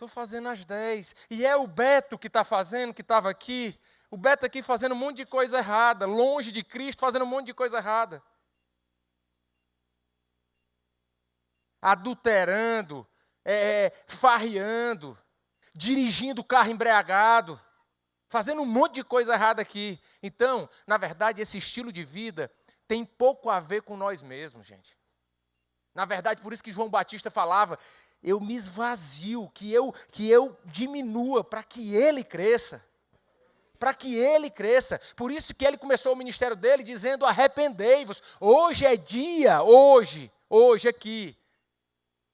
Estou fazendo as 10. E é o Beto que está fazendo, que estava aqui. O Beto aqui fazendo um monte de coisa errada, longe de Cristo, fazendo um monte de coisa errada. adulterando, é, é, farreando, dirigindo o carro embriagado, fazendo um monte de coisa errada aqui. Então, na verdade, esse estilo de vida tem pouco a ver com nós mesmos, gente. Na verdade, por isso que João Batista falava, eu me esvazio, que eu, que eu diminua para que ele cresça. Para que ele cresça. Por isso que ele começou o ministério dele dizendo: arrependei-vos. Hoje é dia, hoje, hoje aqui,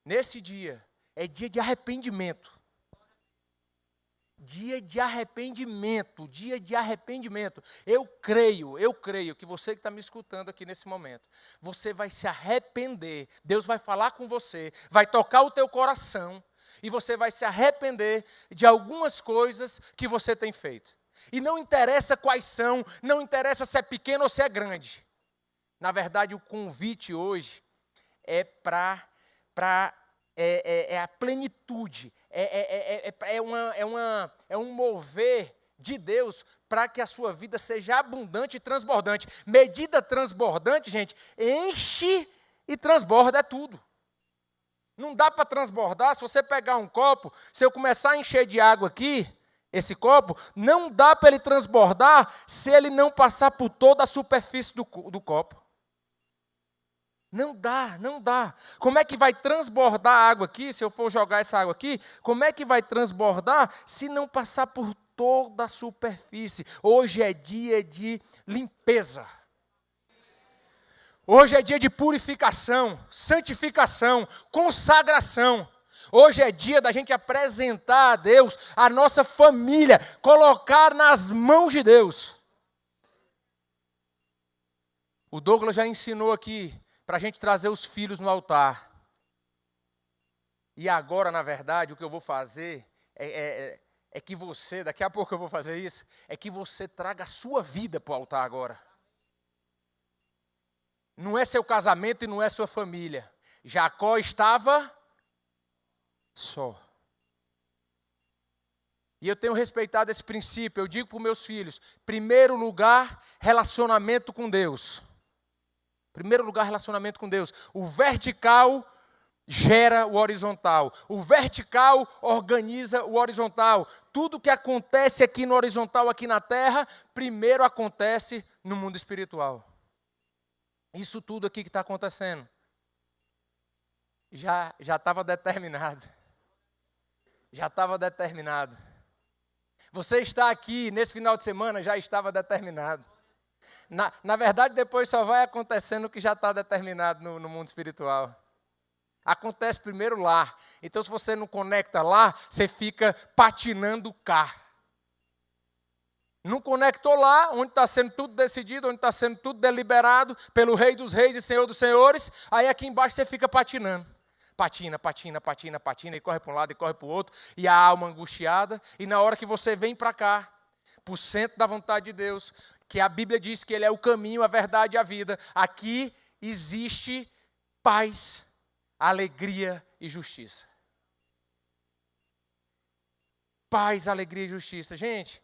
Nesse dia, é dia de arrependimento. Dia de arrependimento, dia de arrependimento. Eu creio, eu creio que você que está me escutando aqui nesse momento, você vai se arrepender. Deus vai falar com você, vai tocar o teu coração e você vai se arrepender de algumas coisas que você tem feito. E não interessa quais são, não interessa se é pequeno ou se é grande. Na verdade, o convite hoje é para é, é, é, a plenitude, é, é, é, é, uma, é, uma, é um mover de Deus para que a sua vida seja abundante e transbordante. Medida transbordante, gente, enche e transborda é tudo. Não dá para transbordar. Se você pegar um copo, se eu começar a encher de água aqui, esse copo, não dá para ele transbordar se ele não passar por toda a superfície do, do copo. Não dá, não dá. Como é que vai transbordar a água aqui, se eu for jogar essa água aqui? Como é que vai transbordar se não passar por toda a superfície? Hoje é dia de limpeza. Hoje é dia de purificação, santificação, consagração. Hoje é dia da gente apresentar a Deus a nossa família, colocar nas mãos de Deus. O Douglas já ensinou aqui para a gente trazer os filhos no altar. E agora, na verdade, o que eu vou fazer é, é, é, é que você, daqui a pouco eu vou fazer isso, é que você traga a sua vida para o altar agora. Não é seu casamento e não é sua família. Jacó estava só. E eu tenho respeitado esse princípio. Eu digo para os meus filhos: primeiro lugar, relacionamento com Deus. Primeiro lugar, relacionamento com Deus. O vertical gera o horizontal. O vertical organiza o horizontal. Tudo que acontece aqui no horizontal, aqui na terra, primeiro acontece no mundo espiritual. Isso tudo aqui que está acontecendo já já estava determinado. Já estava determinado. Você está aqui nesse final de semana já estava determinado. Na, na verdade, depois só vai acontecendo o que já está determinado no, no mundo espiritual. Acontece primeiro lá. Então, se você não conecta lá, você fica patinando cá. Não conectou lá, onde está sendo tudo decidido, onde está sendo tudo deliberado pelo Rei dos Reis e Senhor dos Senhores. Aí aqui embaixo você fica patinando. Patina, patina, patina, patina, e corre para um lado e corre para o outro, e a alma angustiada. E na hora que você vem para cá, para o centro da vontade de Deus, que a Bíblia diz que Ele é o caminho, a verdade e a vida, aqui existe paz, alegria e justiça. Paz, alegria e justiça. Gente,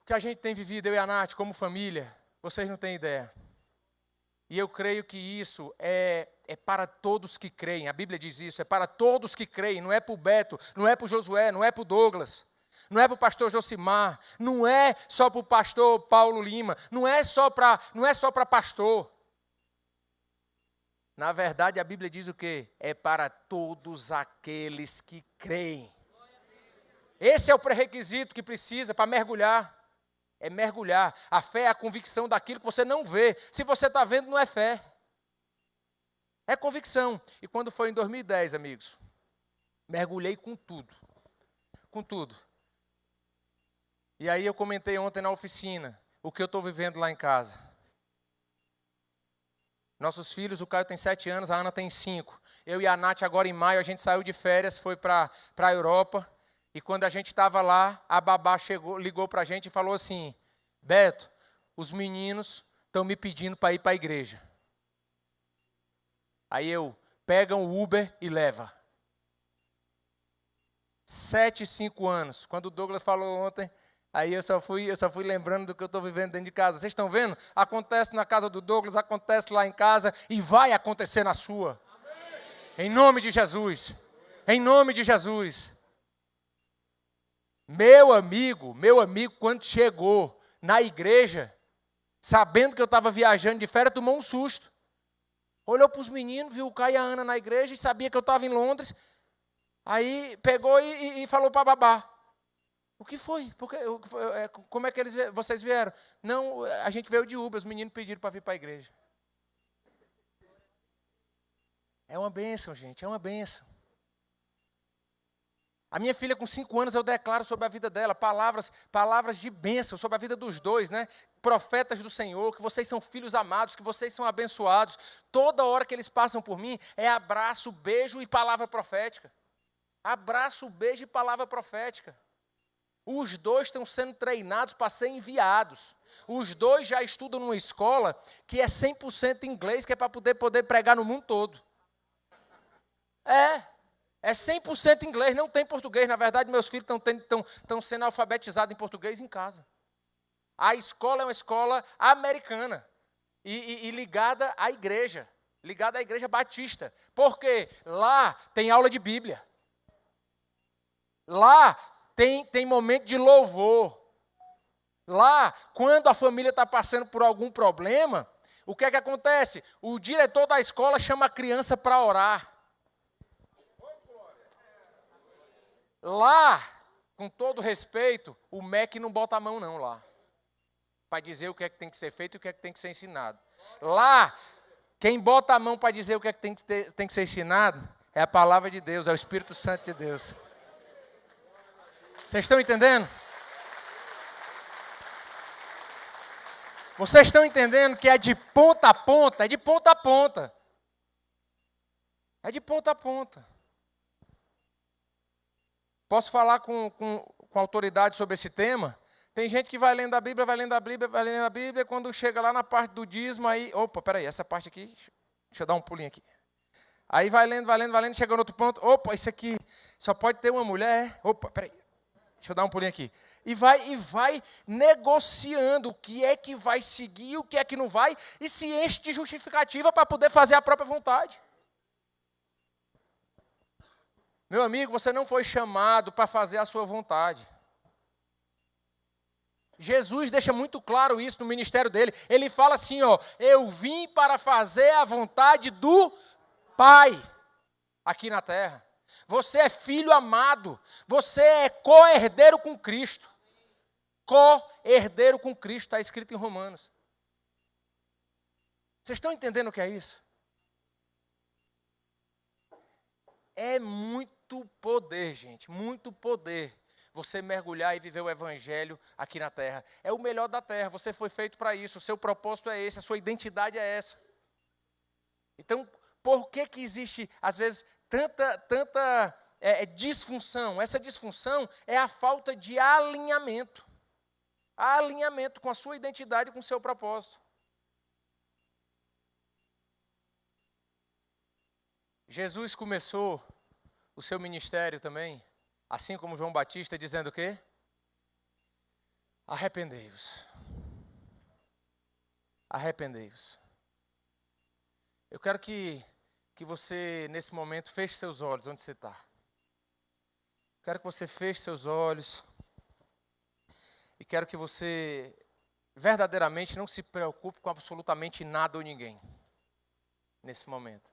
o que a gente tem vivido, eu e a Nath, como família, vocês não têm ideia. E eu creio que isso é, é para todos que creem. A Bíblia diz isso, é para todos que creem. Não é para o Beto, não é para o Josué, não é para o Douglas. Não é para o pastor Josimar, não é só para o pastor Paulo Lima, não é só para, não é só pastor. Na verdade, a Bíblia diz o quê? É para todos aqueles que creem. Esse é o pré-requisito que precisa para mergulhar é mergulhar. A fé é a convicção daquilo que você não vê. Se você está vendo, não é fé. É convicção. E quando foi em 2010, amigos, mergulhei com tudo. Com tudo. E aí eu comentei ontem na oficina o que eu estou vivendo lá em casa. Nossos filhos, o Caio tem sete anos, a Ana tem cinco. Eu e a Nath, agora em maio, a gente saiu de férias, foi para a Europa. E quando a gente estava lá, a babá chegou, ligou para a gente e falou assim: Beto, os meninos estão me pedindo para ir para a igreja. Aí eu, pega um Uber e leva. Sete, cinco anos. Quando o Douglas falou ontem, aí eu só fui, eu só fui lembrando do que eu estou vivendo dentro de casa. Vocês estão vendo? Acontece na casa do Douglas, acontece lá em casa e vai acontecer na sua. Amém. Em nome de Jesus. Em nome de Jesus. Meu amigo, meu amigo, quando chegou na igreja, sabendo que eu estava viajando de férias, tomou um susto. Olhou para os meninos, viu o Caio e a Ana na igreja e sabia que eu estava em Londres. Aí pegou e, e, e falou para babá. O que foi? Porque, é, como é que eles, vocês vieram? Não, a gente veio de Uber, os meninos pediram para vir para a igreja. É uma bênção, gente, é uma bênção. A minha filha, com cinco anos, eu declaro sobre a vida dela palavras, palavras de bênção sobre a vida dos dois, né? Profetas do Senhor, que vocês são filhos amados, que vocês são abençoados. Toda hora que eles passam por mim é abraço, beijo e palavra profética. Abraço, beijo e palavra profética. Os dois estão sendo treinados para ser enviados. Os dois já estudam numa escola que é 100% inglês, que é para poder, poder pregar no mundo todo. É, é 100% inglês, não tem português. Na verdade, meus filhos estão sendo alfabetizados em português em casa. A escola é uma escola americana e, e, e ligada à igreja, ligada à igreja batista. Porque lá tem aula de Bíblia. Lá tem, tem momento de louvor. Lá, quando a família está passando por algum problema, o que é que acontece? O diretor da escola chama a criança para orar. Lá, com todo respeito, o MEC não bota a mão não lá. Para dizer o que é que tem que ser feito e o que é que tem que ser ensinado. Lá, quem bota a mão para dizer o que é que tem que, ter, tem que ser ensinado é a palavra de Deus, é o Espírito Santo de Deus. Vocês estão entendendo? Vocês estão entendendo que é de ponta a ponta? É de ponta a ponta. É de ponta a ponta. Posso falar com, com, com autoridade sobre esse tema? Tem gente que vai lendo a Bíblia, vai lendo a Bíblia, vai lendo a Bíblia, quando chega lá na parte do dízimo, aí, opa, peraí, essa parte aqui, deixa eu dar um pulinho aqui. Aí vai lendo, vai lendo, vai lendo, chega no outro ponto, opa, isso aqui só pode ter uma mulher, opa, peraí, Deixa eu dar um pulinho aqui. E vai e vai negociando o que é que vai seguir, o que é que não vai, e se enche de justificativa para poder fazer a própria vontade. Meu amigo, você não foi chamado para fazer a sua vontade. Jesus deixa muito claro isso no ministério dele. Ele fala assim, ó: "Eu vim para fazer a vontade do Pai aqui na terra". Você é filho amado. Você é co-herdeiro com Cristo. Co-herdeiro com Cristo, está escrito em Romanos. Vocês estão entendendo o que é isso? É muito poder, gente, muito poder. Você mergulhar e viver o evangelho aqui na terra. É o melhor da terra, você foi feito para isso, o seu propósito é esse, a sua identidade é essa. Então, por que que existe, às vezes, tanta, tanta é, é, disfunção. Essa disfunção é a falta de alinhamento. Alinhamento com a sua identidade com o seu propósito. Jesus começou o seu ministério também, assim como João Batista, dizendo o quê? Arrependei-vos. Arrependei-vos. Eu quero que que você, nesse momento, feche seus olhos onde você está. Quero que você feche seus olhos. E quero que você verdadeiramente não se preocupe com absolutamente nada ou ninguém nesse momento.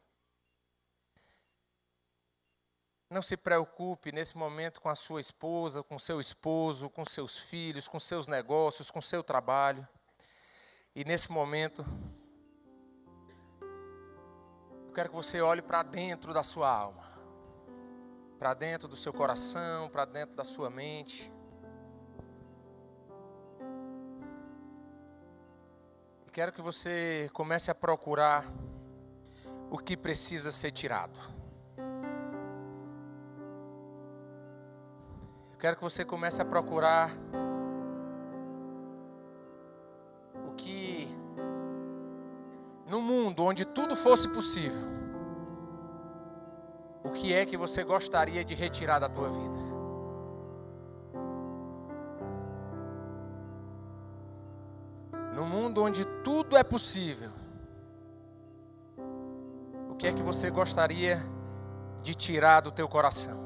Não se preocupe nesse momento com a sua esposa, com seu esposo, com seus filhos, com seus negócios, com seu trabalho. E nesse momento, eu quero que você olhe para dentro da sua alma, para dentro do seu coração, para dentro da sua mente. Quero que você comece a procurar o que precisa ser tirado. Eu quero que você comece a procurar no mundo onde tudo fosse possível, o que é que você gostaria de retirar da tua vida? No mundo onde tudo é possível, o que é que você gostaria de tirar do teu coração?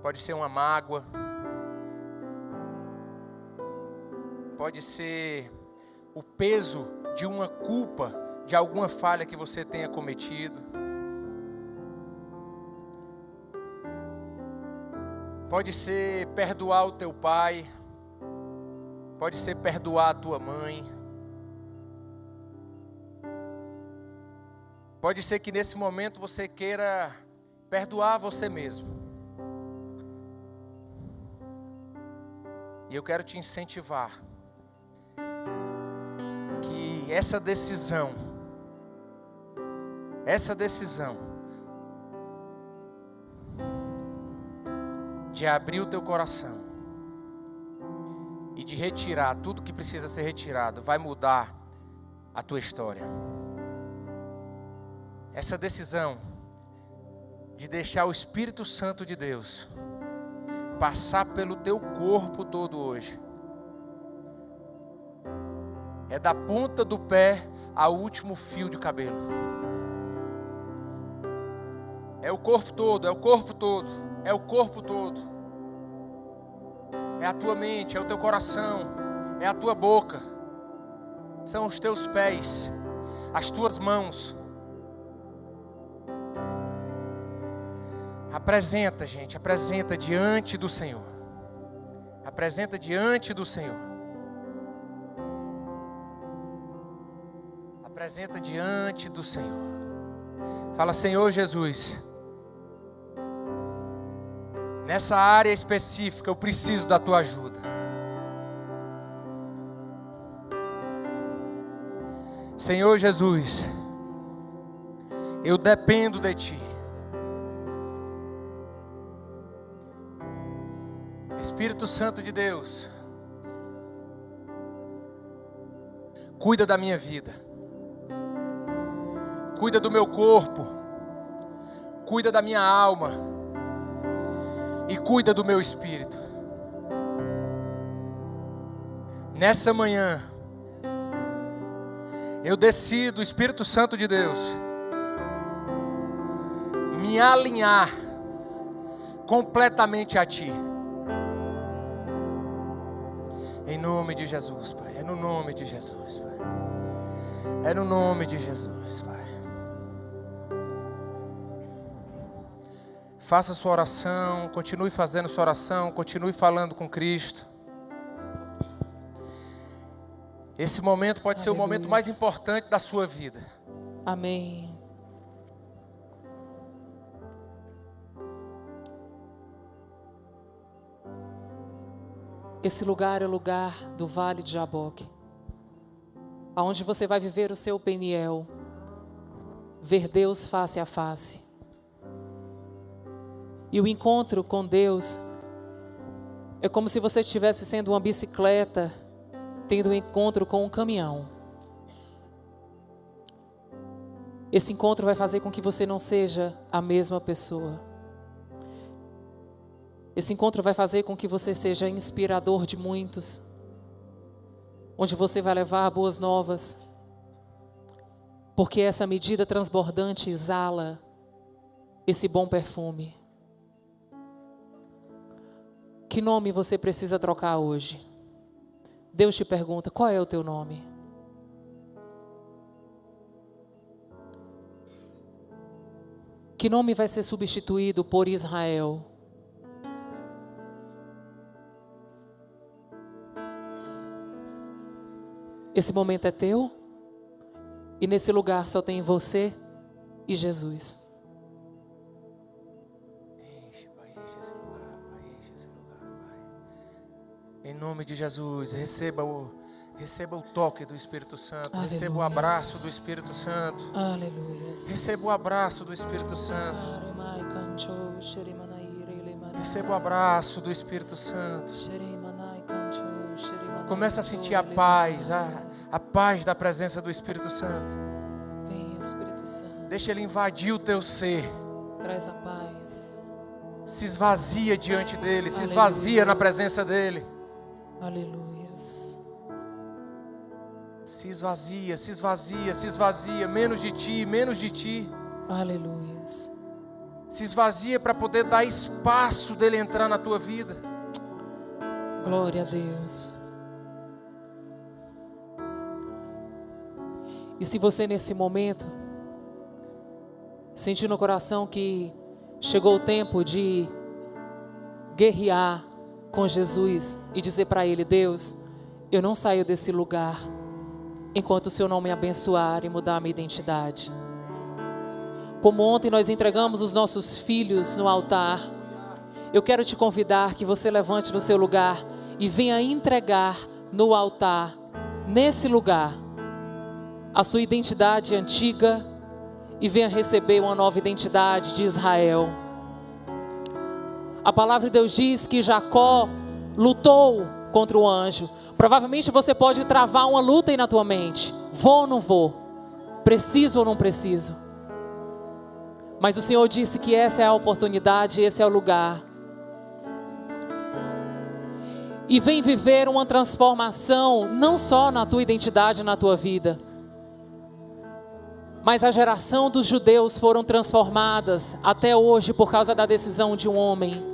Pode ser uma mágoa, pode ser o peso de uma culpa, de alguma falha que você tenha cometido. Pode ser perdoar o teu pai, pode ser perdoar a tua mãe. Pode ser que nesse momento você queira perdoar você mesmo. E eu quero te incentivar essa decisão, essa decisão de abrir o teu coração e de retirar tudo que precisa ser retirado, vai mudar a tua história. Essa decisão de deixar o Espírito Santo de Deus passar pelo teu corpo todo hoje. É da ponta do pé ao último fio de cabelo. É o corpo todo, é o corpo todo, é o corpo todo. É a tua mente, é o teu coração, é a tua boca, são os teus pés, as tuas mãos. Apresenta, gente, apresenta diante do Senhor. Apresenta diante do Senhor. Apresenta diante do Senhor. Fala, Senhor Jesus. Nessa área específica eu preciso da tua ajuda. Senhor Jesus, eu dependo de ti. Espírito Santo de Deus, cuida da minha vida, cuida do meu corpo, cuida da minha alma e cuida do meu espírito. Nessa manhã, eu decido, Espírito Santo de Deus, me alinhar completamente a Ti. Em nome de Jesus, Pai. É no nome de Jesus, Pai. É no nome de Jesus, Pai. Faça sua oração, continue fazendo sua oração, continue falando com Cristo. Esse momento pode Aleluia. ser o momento mais importante da sua vida. Amém. Esse lugar é o lugar do Vale de Jaboque, aonde você vai viver o seu Peniel, ver Deus face a face. E o encontro com Deus é como se você estivesse sendo uma bicicleta, tendo um encontro com um caminhão. Esse encontro vai fazer com que você não seja a mesma pessoa. Esse encontro vai fazer com que você seja inspirador de muitos, onde você vai levar boas novas, porque essa medida transbordante exala esse bom perfume. Que nome você precisa trocar hoje? Deus te pergunta: qual é o teu nome? Que nome vai ser substituído por Israel? Esse momento é teu e nesse lugar só tem você e Jesus. Em nome de Jesus, receba o, receba o toque do Espírito Santo, Aleluia. receba o abraço do Espírito Santo. Aleluia. Receba o abraço do Espírito Santo. Receba o abraço do Espírito Santo. Começa a sentir a paz, a, a paz da presença do Espírito Santo. Vem, Espírito Santo. Deixa ele invadir o teu ser. Traz a paz. Se esvazia diante dele, se esvazia na presença dele. Aleluia. Se esvazia, se esvazia, se esvazia, menos de ti, menos de ti. Aleluia. Se esvazia para poder dar espaço dele entrar na tua vida. Glória a Deus. E se você nesse momento sentir no coração que chegou o tempo de guerrear com Jesus e dizer para Ele: Deus, eu não saio desse lugar enquanto o Senhor não me abençoar e mudar a minha identidade. Como ontem nós entregamos os nossos filhos no altar, eu quero te convidar que você levante no seu lugar e venha entregar no altar, nesse lugar, a sua identidade antiga e venha receber uma nova identidade de Israel. A palavra de Deus diz que Jacó lutou contra o anjo. Provavelmente você pode travar uma luta aí na tua mente. Vou ou não vou? Preciso ou não preciso? Mas o Senhor disse que essa é a oportunidade, esse é o lugar. E vem viver uma transformação, não só na tua identidade, na tua vida, mas a geração dos judeus foram transformadas até hoje por causa da decisão de um homem.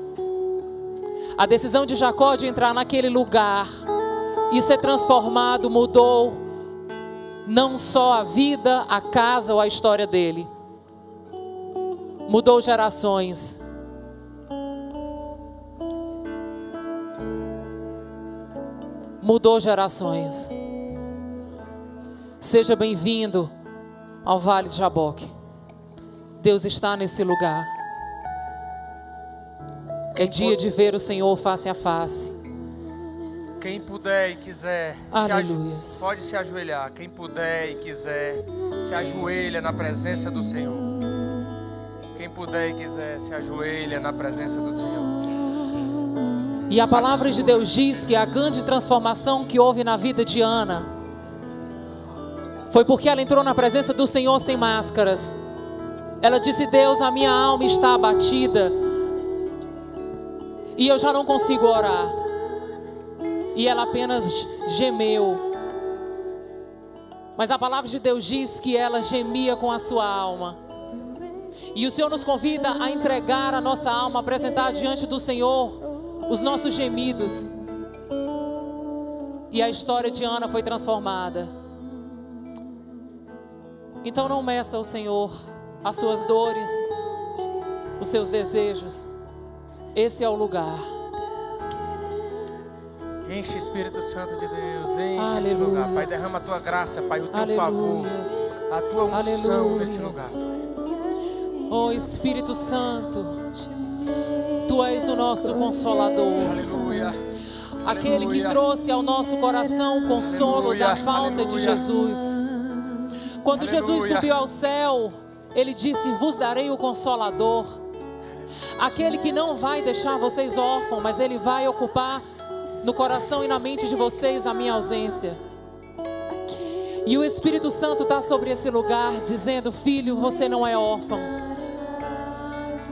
A decisão de Jacó de entrar naquele lugar e ser transformado mudou não só a vida, a casa ou a história dele. Mudou gerações. Mudou gerações. Seja bem-vindo ao Vale de Jaboque. Deus está nesse lugar. É dia de ver o Senhor face a face. Quem puder e quiser, se pode se ajoelhar. Quem puder e quiser, se ajoelha na presença do Senhor. Quem puder e quiser, se ajoelha na presença do Senhor. E a palavra de Deus diz que a grande transformação que houve na vida de Ana foi porque ela entrou na presença do Senhor sem máscaras. Ela disse: Deus, a minha alma está abatida. E eu já não consigo orar. E ela apenas gemeu. Mas a palavra de Deus diz que ela gemia com a sua alma. E o Senhor nos convida a entregar a nossa alma, apresentar diante do Senhor os nossos gemidos. E a história de Ana foi transformada. Então não meça o Senhor as suas dores, os seus desejos. Esse é o lugar. Enche Espírito Santo de Deus, enche Aleluia. esse lugar, Pai. Derrama a tua graça, Pai, o teu Aleluia. favor, a tua unção Aleluia. nesse lugar. Oh Espírito Santo, Tu és o nosso consolador. Aleluia. Aquele que trouxe ao nosso coração o consolo da falta de Jesus. Quando. Jesus subiu ao céu, ele disse: Vos darei o consolador. Aquele que não vai deixar vocês órfãos, mas ele vai ocupar no coração e na mente de vocês a minha ausência. E o Espírito Santo está sobre esse lugar, dizendo: Filho, você não é órfão.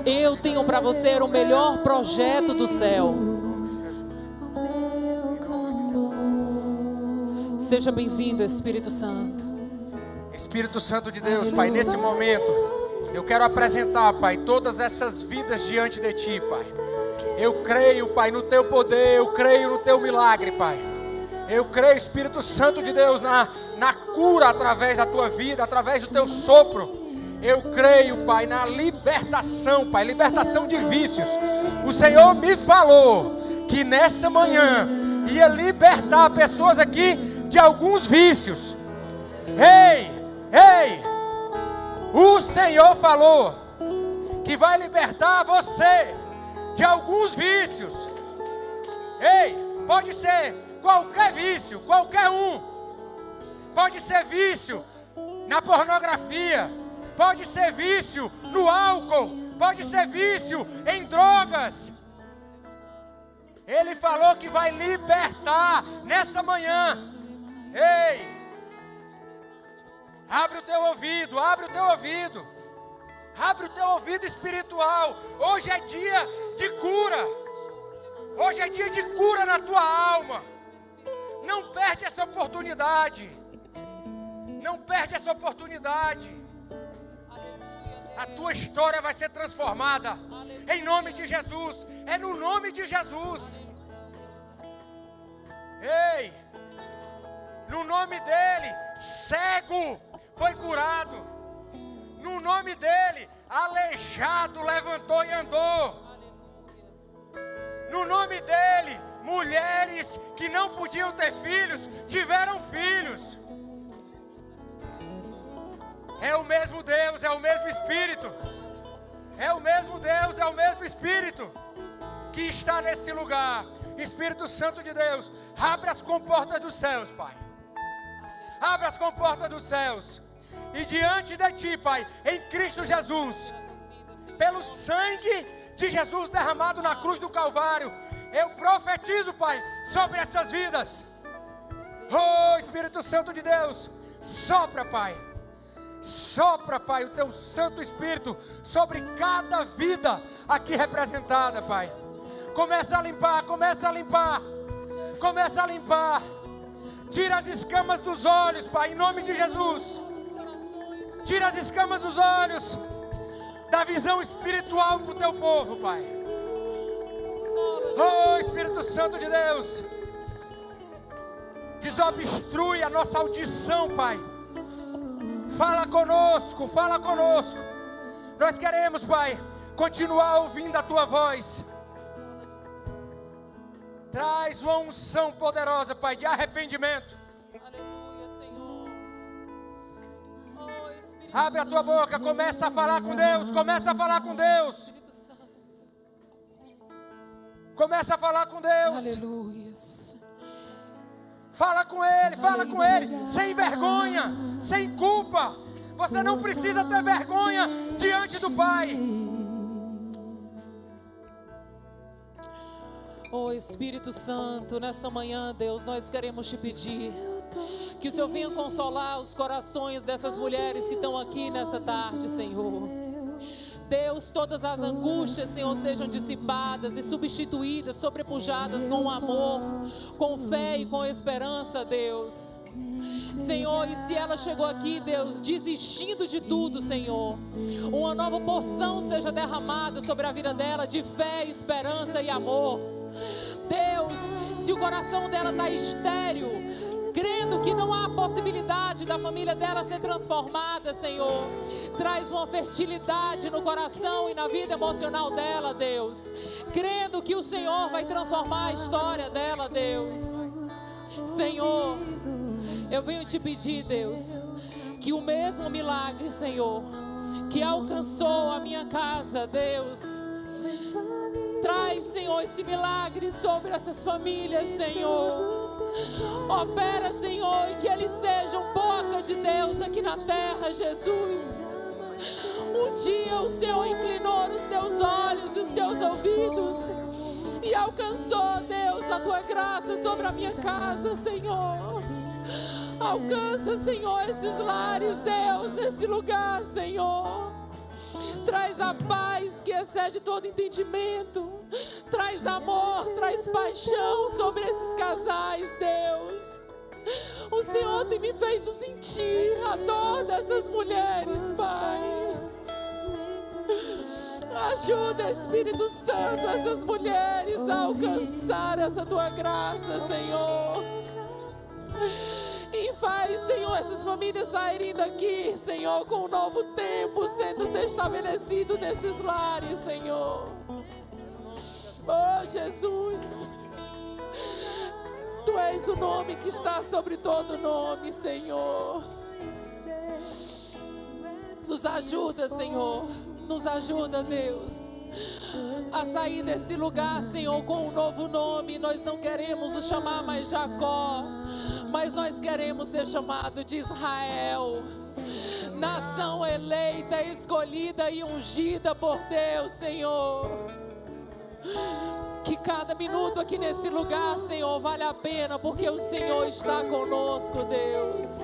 Eu tenho para você o melhor projeto do céu. Seja bem-vindo, Espírito Santo. Espírito Santo de Deus, Pai, nesse momento, eu quero apresentar, Pai, todas essas vidas diante de Ti, Pai. Eu creio, Pai, no Teu poder, eu creio no Teu milagre, Pai. Eu creio, Espírito Santo de Deus, na, na cura através da Tua vida, através do Teu sopro. Eu creio, Pai, na libertação, Pai, libertação de vícios. O Senhor me falou que nessa manhã ia libertar pessoas aqui de alguns vícios. Ei! Ei, o Senhor falou que vai libertar você de alguns vícios. Ei, pode ser qualquer vício, qualquer um. Pode ser vício na pornografia, pode ser vício no álcool, pode ser vício em drogas. Ele falou que vai libertar nessa manhã. Ei, Abre o teu ouvido, abre o teu ouvido. Abre o teu ouvido espiritual. Hoje é dia de cura. Hoje é dia de cura na tua alma. Não perde essa oportunidade. Não perde essa oportunidade. A tua história vai ser transformada. Em nome de Jesus. É no nome de Jesus. Ei! No nome dele, cego foi curado. No nome dele, aleijado levantou e andou. No nome dele, mulheres que não podiam ter filhos tiveram filhos. É o mesmo Deus, é o mesmo Espírito. É o mesmo Deus, é o mesmo Espírito que está nesse lugar. Espírito Santo de Deus, abre as comportas dos céus, Pai. Abre as comportas dos céus e diante de Ti, Pai, em Cristo Jesus, pelo sangue de Jesus derramado na cruz do Calvário. Eu profetizo, Pai, sobre essas vidas. Oh, Espírito Santo de Deus, sopra, Pai. Sopra, Pai, o teu Santo Espírito sobre cada vida aqui representada, Pai. Começa a limpar, começa a limpar. Começa a limpar. Tira as escamas dos olhos, Pai, em nome de Jesus. Tira as escamas dos olhos. Dá visão espiritual para o teu povo, Pai. Oh, Espírito Santo de Deus. Desobstrui a nossa audição, Pai. Fala conosco, fala conosco. Nós queremos, Pai, continuar ouvindo a tua voz. Traz uma unção poderosa, Pai, de arrependimento. Aleluia, Senhor. Oh, Abre a tua boca, começa a falar com Deus, começa a falar com Deus. Começa a falar com Deus. Aleluia. Fala com Ele, fala com Ele, sem vergonha, sem culpa. Você não precisa ter vergonha diante do Pai. Oh Espírito Santo, nessa manhã, Deus, nós queremos te pedir que o Senhor venha consolar os corações dessas mulheres que estão aqui nessa tarde, Senhor. Deus, todas as angústias, Senhor, sejam dissipadas e substituídas, sobrepujadas com amor, com fé e com esperança, Deus. Senhor, e se ela chegou aqui, Deus, desistindo de tudo, Senhor, uma nova porção seja derramada sobre a vida dela de fé, esperança e amor. Deus, se o coração dela está estéril, crendo que não há possibilidade da família dela ser transformada, Senhor. Traz uma fertilidade no coração e na vida emocional dela, Deus. Crendo que o Senhor vai transformar a história dela, Deus. Senhor, eu venho te pedir, Deus, que o mesmo milagre, Senhor, que alcançou a minha casa, Deus. Traz, Senhor, esse milagre sobre essas famílias, Senhor. Opera, Senhor, e que eles sejam boca de Deus aqui na terra, Jesus. Um dia o Senhor inclinou os teus olhos, os teus ouvidos e alcançou, Deus, a tua graça sobre a minha casa, Senhor. Alcança, Senhor, esses lares, Deus, nesse lugar, Senhor. Traz a paz que excede todo entendimento. Traz amor, traz paixão sobre esses casais, Deus. O Senhor tem me feito sentir a dor dessas mulheres, Pai. Ajuda, Espírito Santo, essas mulheres a alcançar essa tua graça, Senhor. Faz, Senhor, essas famílias saírem daqui, Senhor, com um novo tempo sendo estabelecido nesses lares, Senhor. Oh, Jesus. Tu és o nome que está sobre todo nome, Senhor. Nos ajuda, Senhor. Nos ajuda, Deus. A sair desse lugar, Senhor, com um novo nome. Nós não queremos o chamar mais Jacó, mas nós queremos ser chamado de Israel. Nação eleita, escolhida e ungida por Deus, Senhor. Que cada minuto aqui nesse lugar, Senhor, vale a pena, porque o Senhor está conosco, Deus.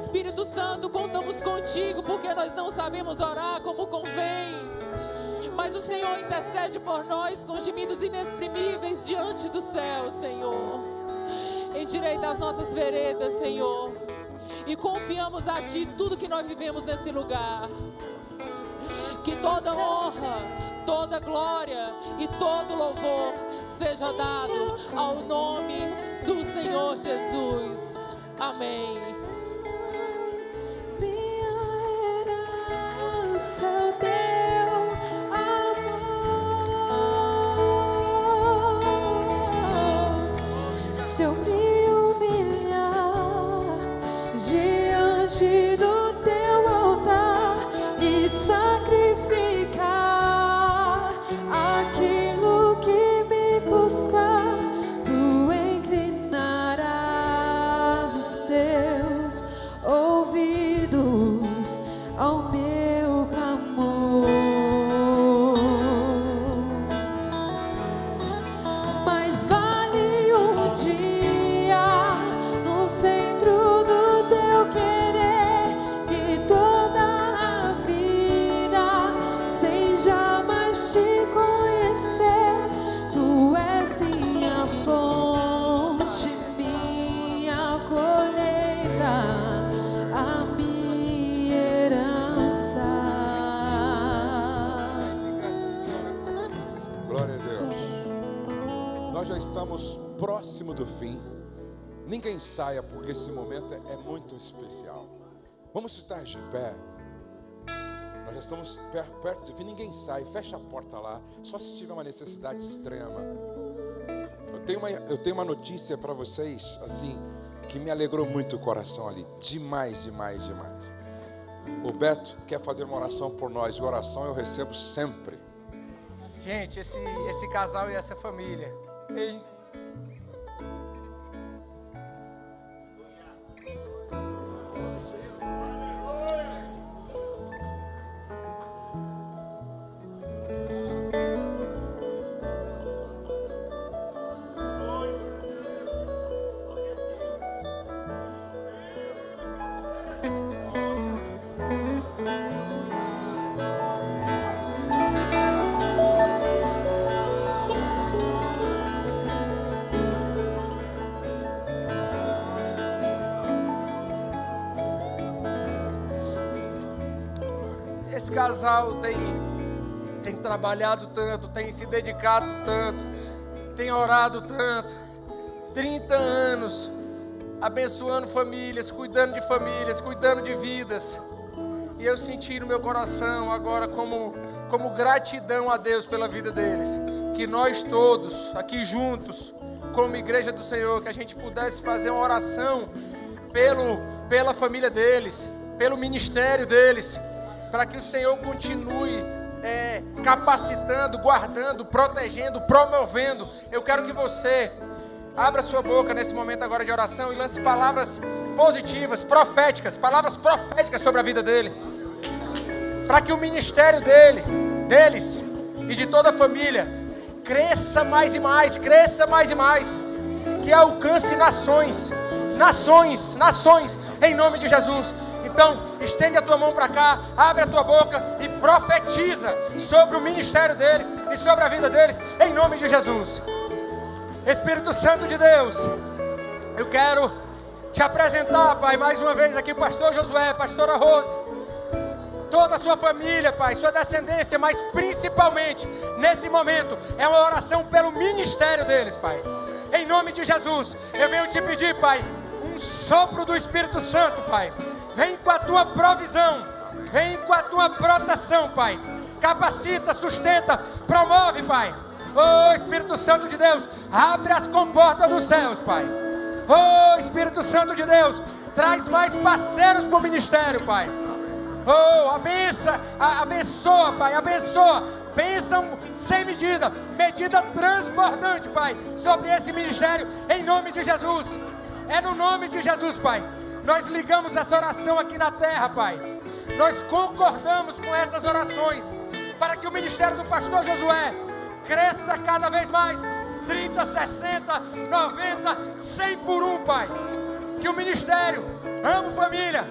Espírito Santo, contamos contigo, porque nós não sabemos orar como convém. Mas o Senhor intercede por nós com gemidos inexprimíveis diante do céu, Senhor. Endireita as nossas veredas, Senhor. E confiamos a Ti tudo que nós vivemos nesse lugar. Que toda honra, toda glória e todo louvor seja dado ao nome do Senhor Jesus. Amém. Minha herança, teu amor. Se eu próximo do fim. Ninguém saia porque esse momento é muito especial. Vamos estar de pé. Nós já estamos per- perto do fim. Ninguém sai. Fecha a porta lá. Só se tiver uma necessidade extrema. Eu tenho uma, eu tenho uma notícia para vocês, assim, que me alegrou muito o coração ali. Demais, demais, demais. O Beto quer fazer uma oração por nós. E oração eu recebo sempre. Gente, esse, esse casal e essa família. Ei. Trabalhado tanto, tem se dedicado tanto, tem orado tanto. 30 anos abençoando famílias, cuidando de famílias, cuidando de vidas. E eu senti no meu coração agora como, como gratidão a Deus pela vida deles. Que nós todos, aqui juntos, como igreja do Senhor, que a gente pudesse fazer uma oração pelo, pela família deles, pelo ministério deles, para que o Senhor continue é, capacitando, guardando, protegendo, promovendo. Eu quero que você abra sua boca nesse momento agora de oração e lance palavras positivas, proféticas, palavras proféticas sobre a vida dele, para que o ministério dele, deles e de toda a família cresça mais e mais, cresça mais e mais, que alcance nações, nações, nações, em nome de Jesus. Então, estende a tua mão para cá, abre a tua boca e profetiza sobre o ministério deles e sobre a vida deles, em nome de Jesus. Espírito Santo de Deus, eu quero te apresentar, Pai, mais uma vez aqui, Pastor Josué, Pastora Rose, toda a sua família, Pai, sua descendência, mas principalmente nesse momento é uma oração pelo ministério deles, Pai. Em nome de Jesus, eu venho te pedir, Pai, um sopro do Espírito Santo, Pai. Vem com a tua provisão, vem com a tua proteção, Pai. Capacita, sustenta, promove, Pai. Oh Espírito Santo de Deus, abre as comportas dos céus, Pai. Oh Espírito Santo de Deus, traz mais parceiros para o ministério, Pai. Oh, abença, abençoa, Pai, abençoa. Bênção sem medida, medida transbordante, Pai, sobre esse ministério, em nome de Jesus. É no nome de Jesus, Pai. Nós ligamos essa oração aqui na terra, Pai. Nós concordamos com essas orações para que o ministério do pastor Josué cresça cada vez mais 30, 60, 90, 100 por um, Pai. Que o ministério, amo família,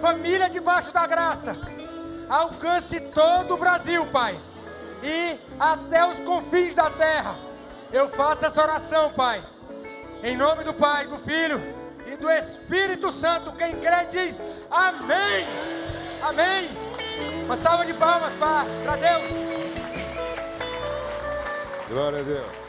família debaixo da graça, alcance todo o Brasil, Pai, e até os confins da terra. Eu faço essa oração, Pai, em nome do Pai, do Filho e do Espírito Santo. Quem crê diz amém. Amém. Uma salva de palmas para Deus. Glória a Deus.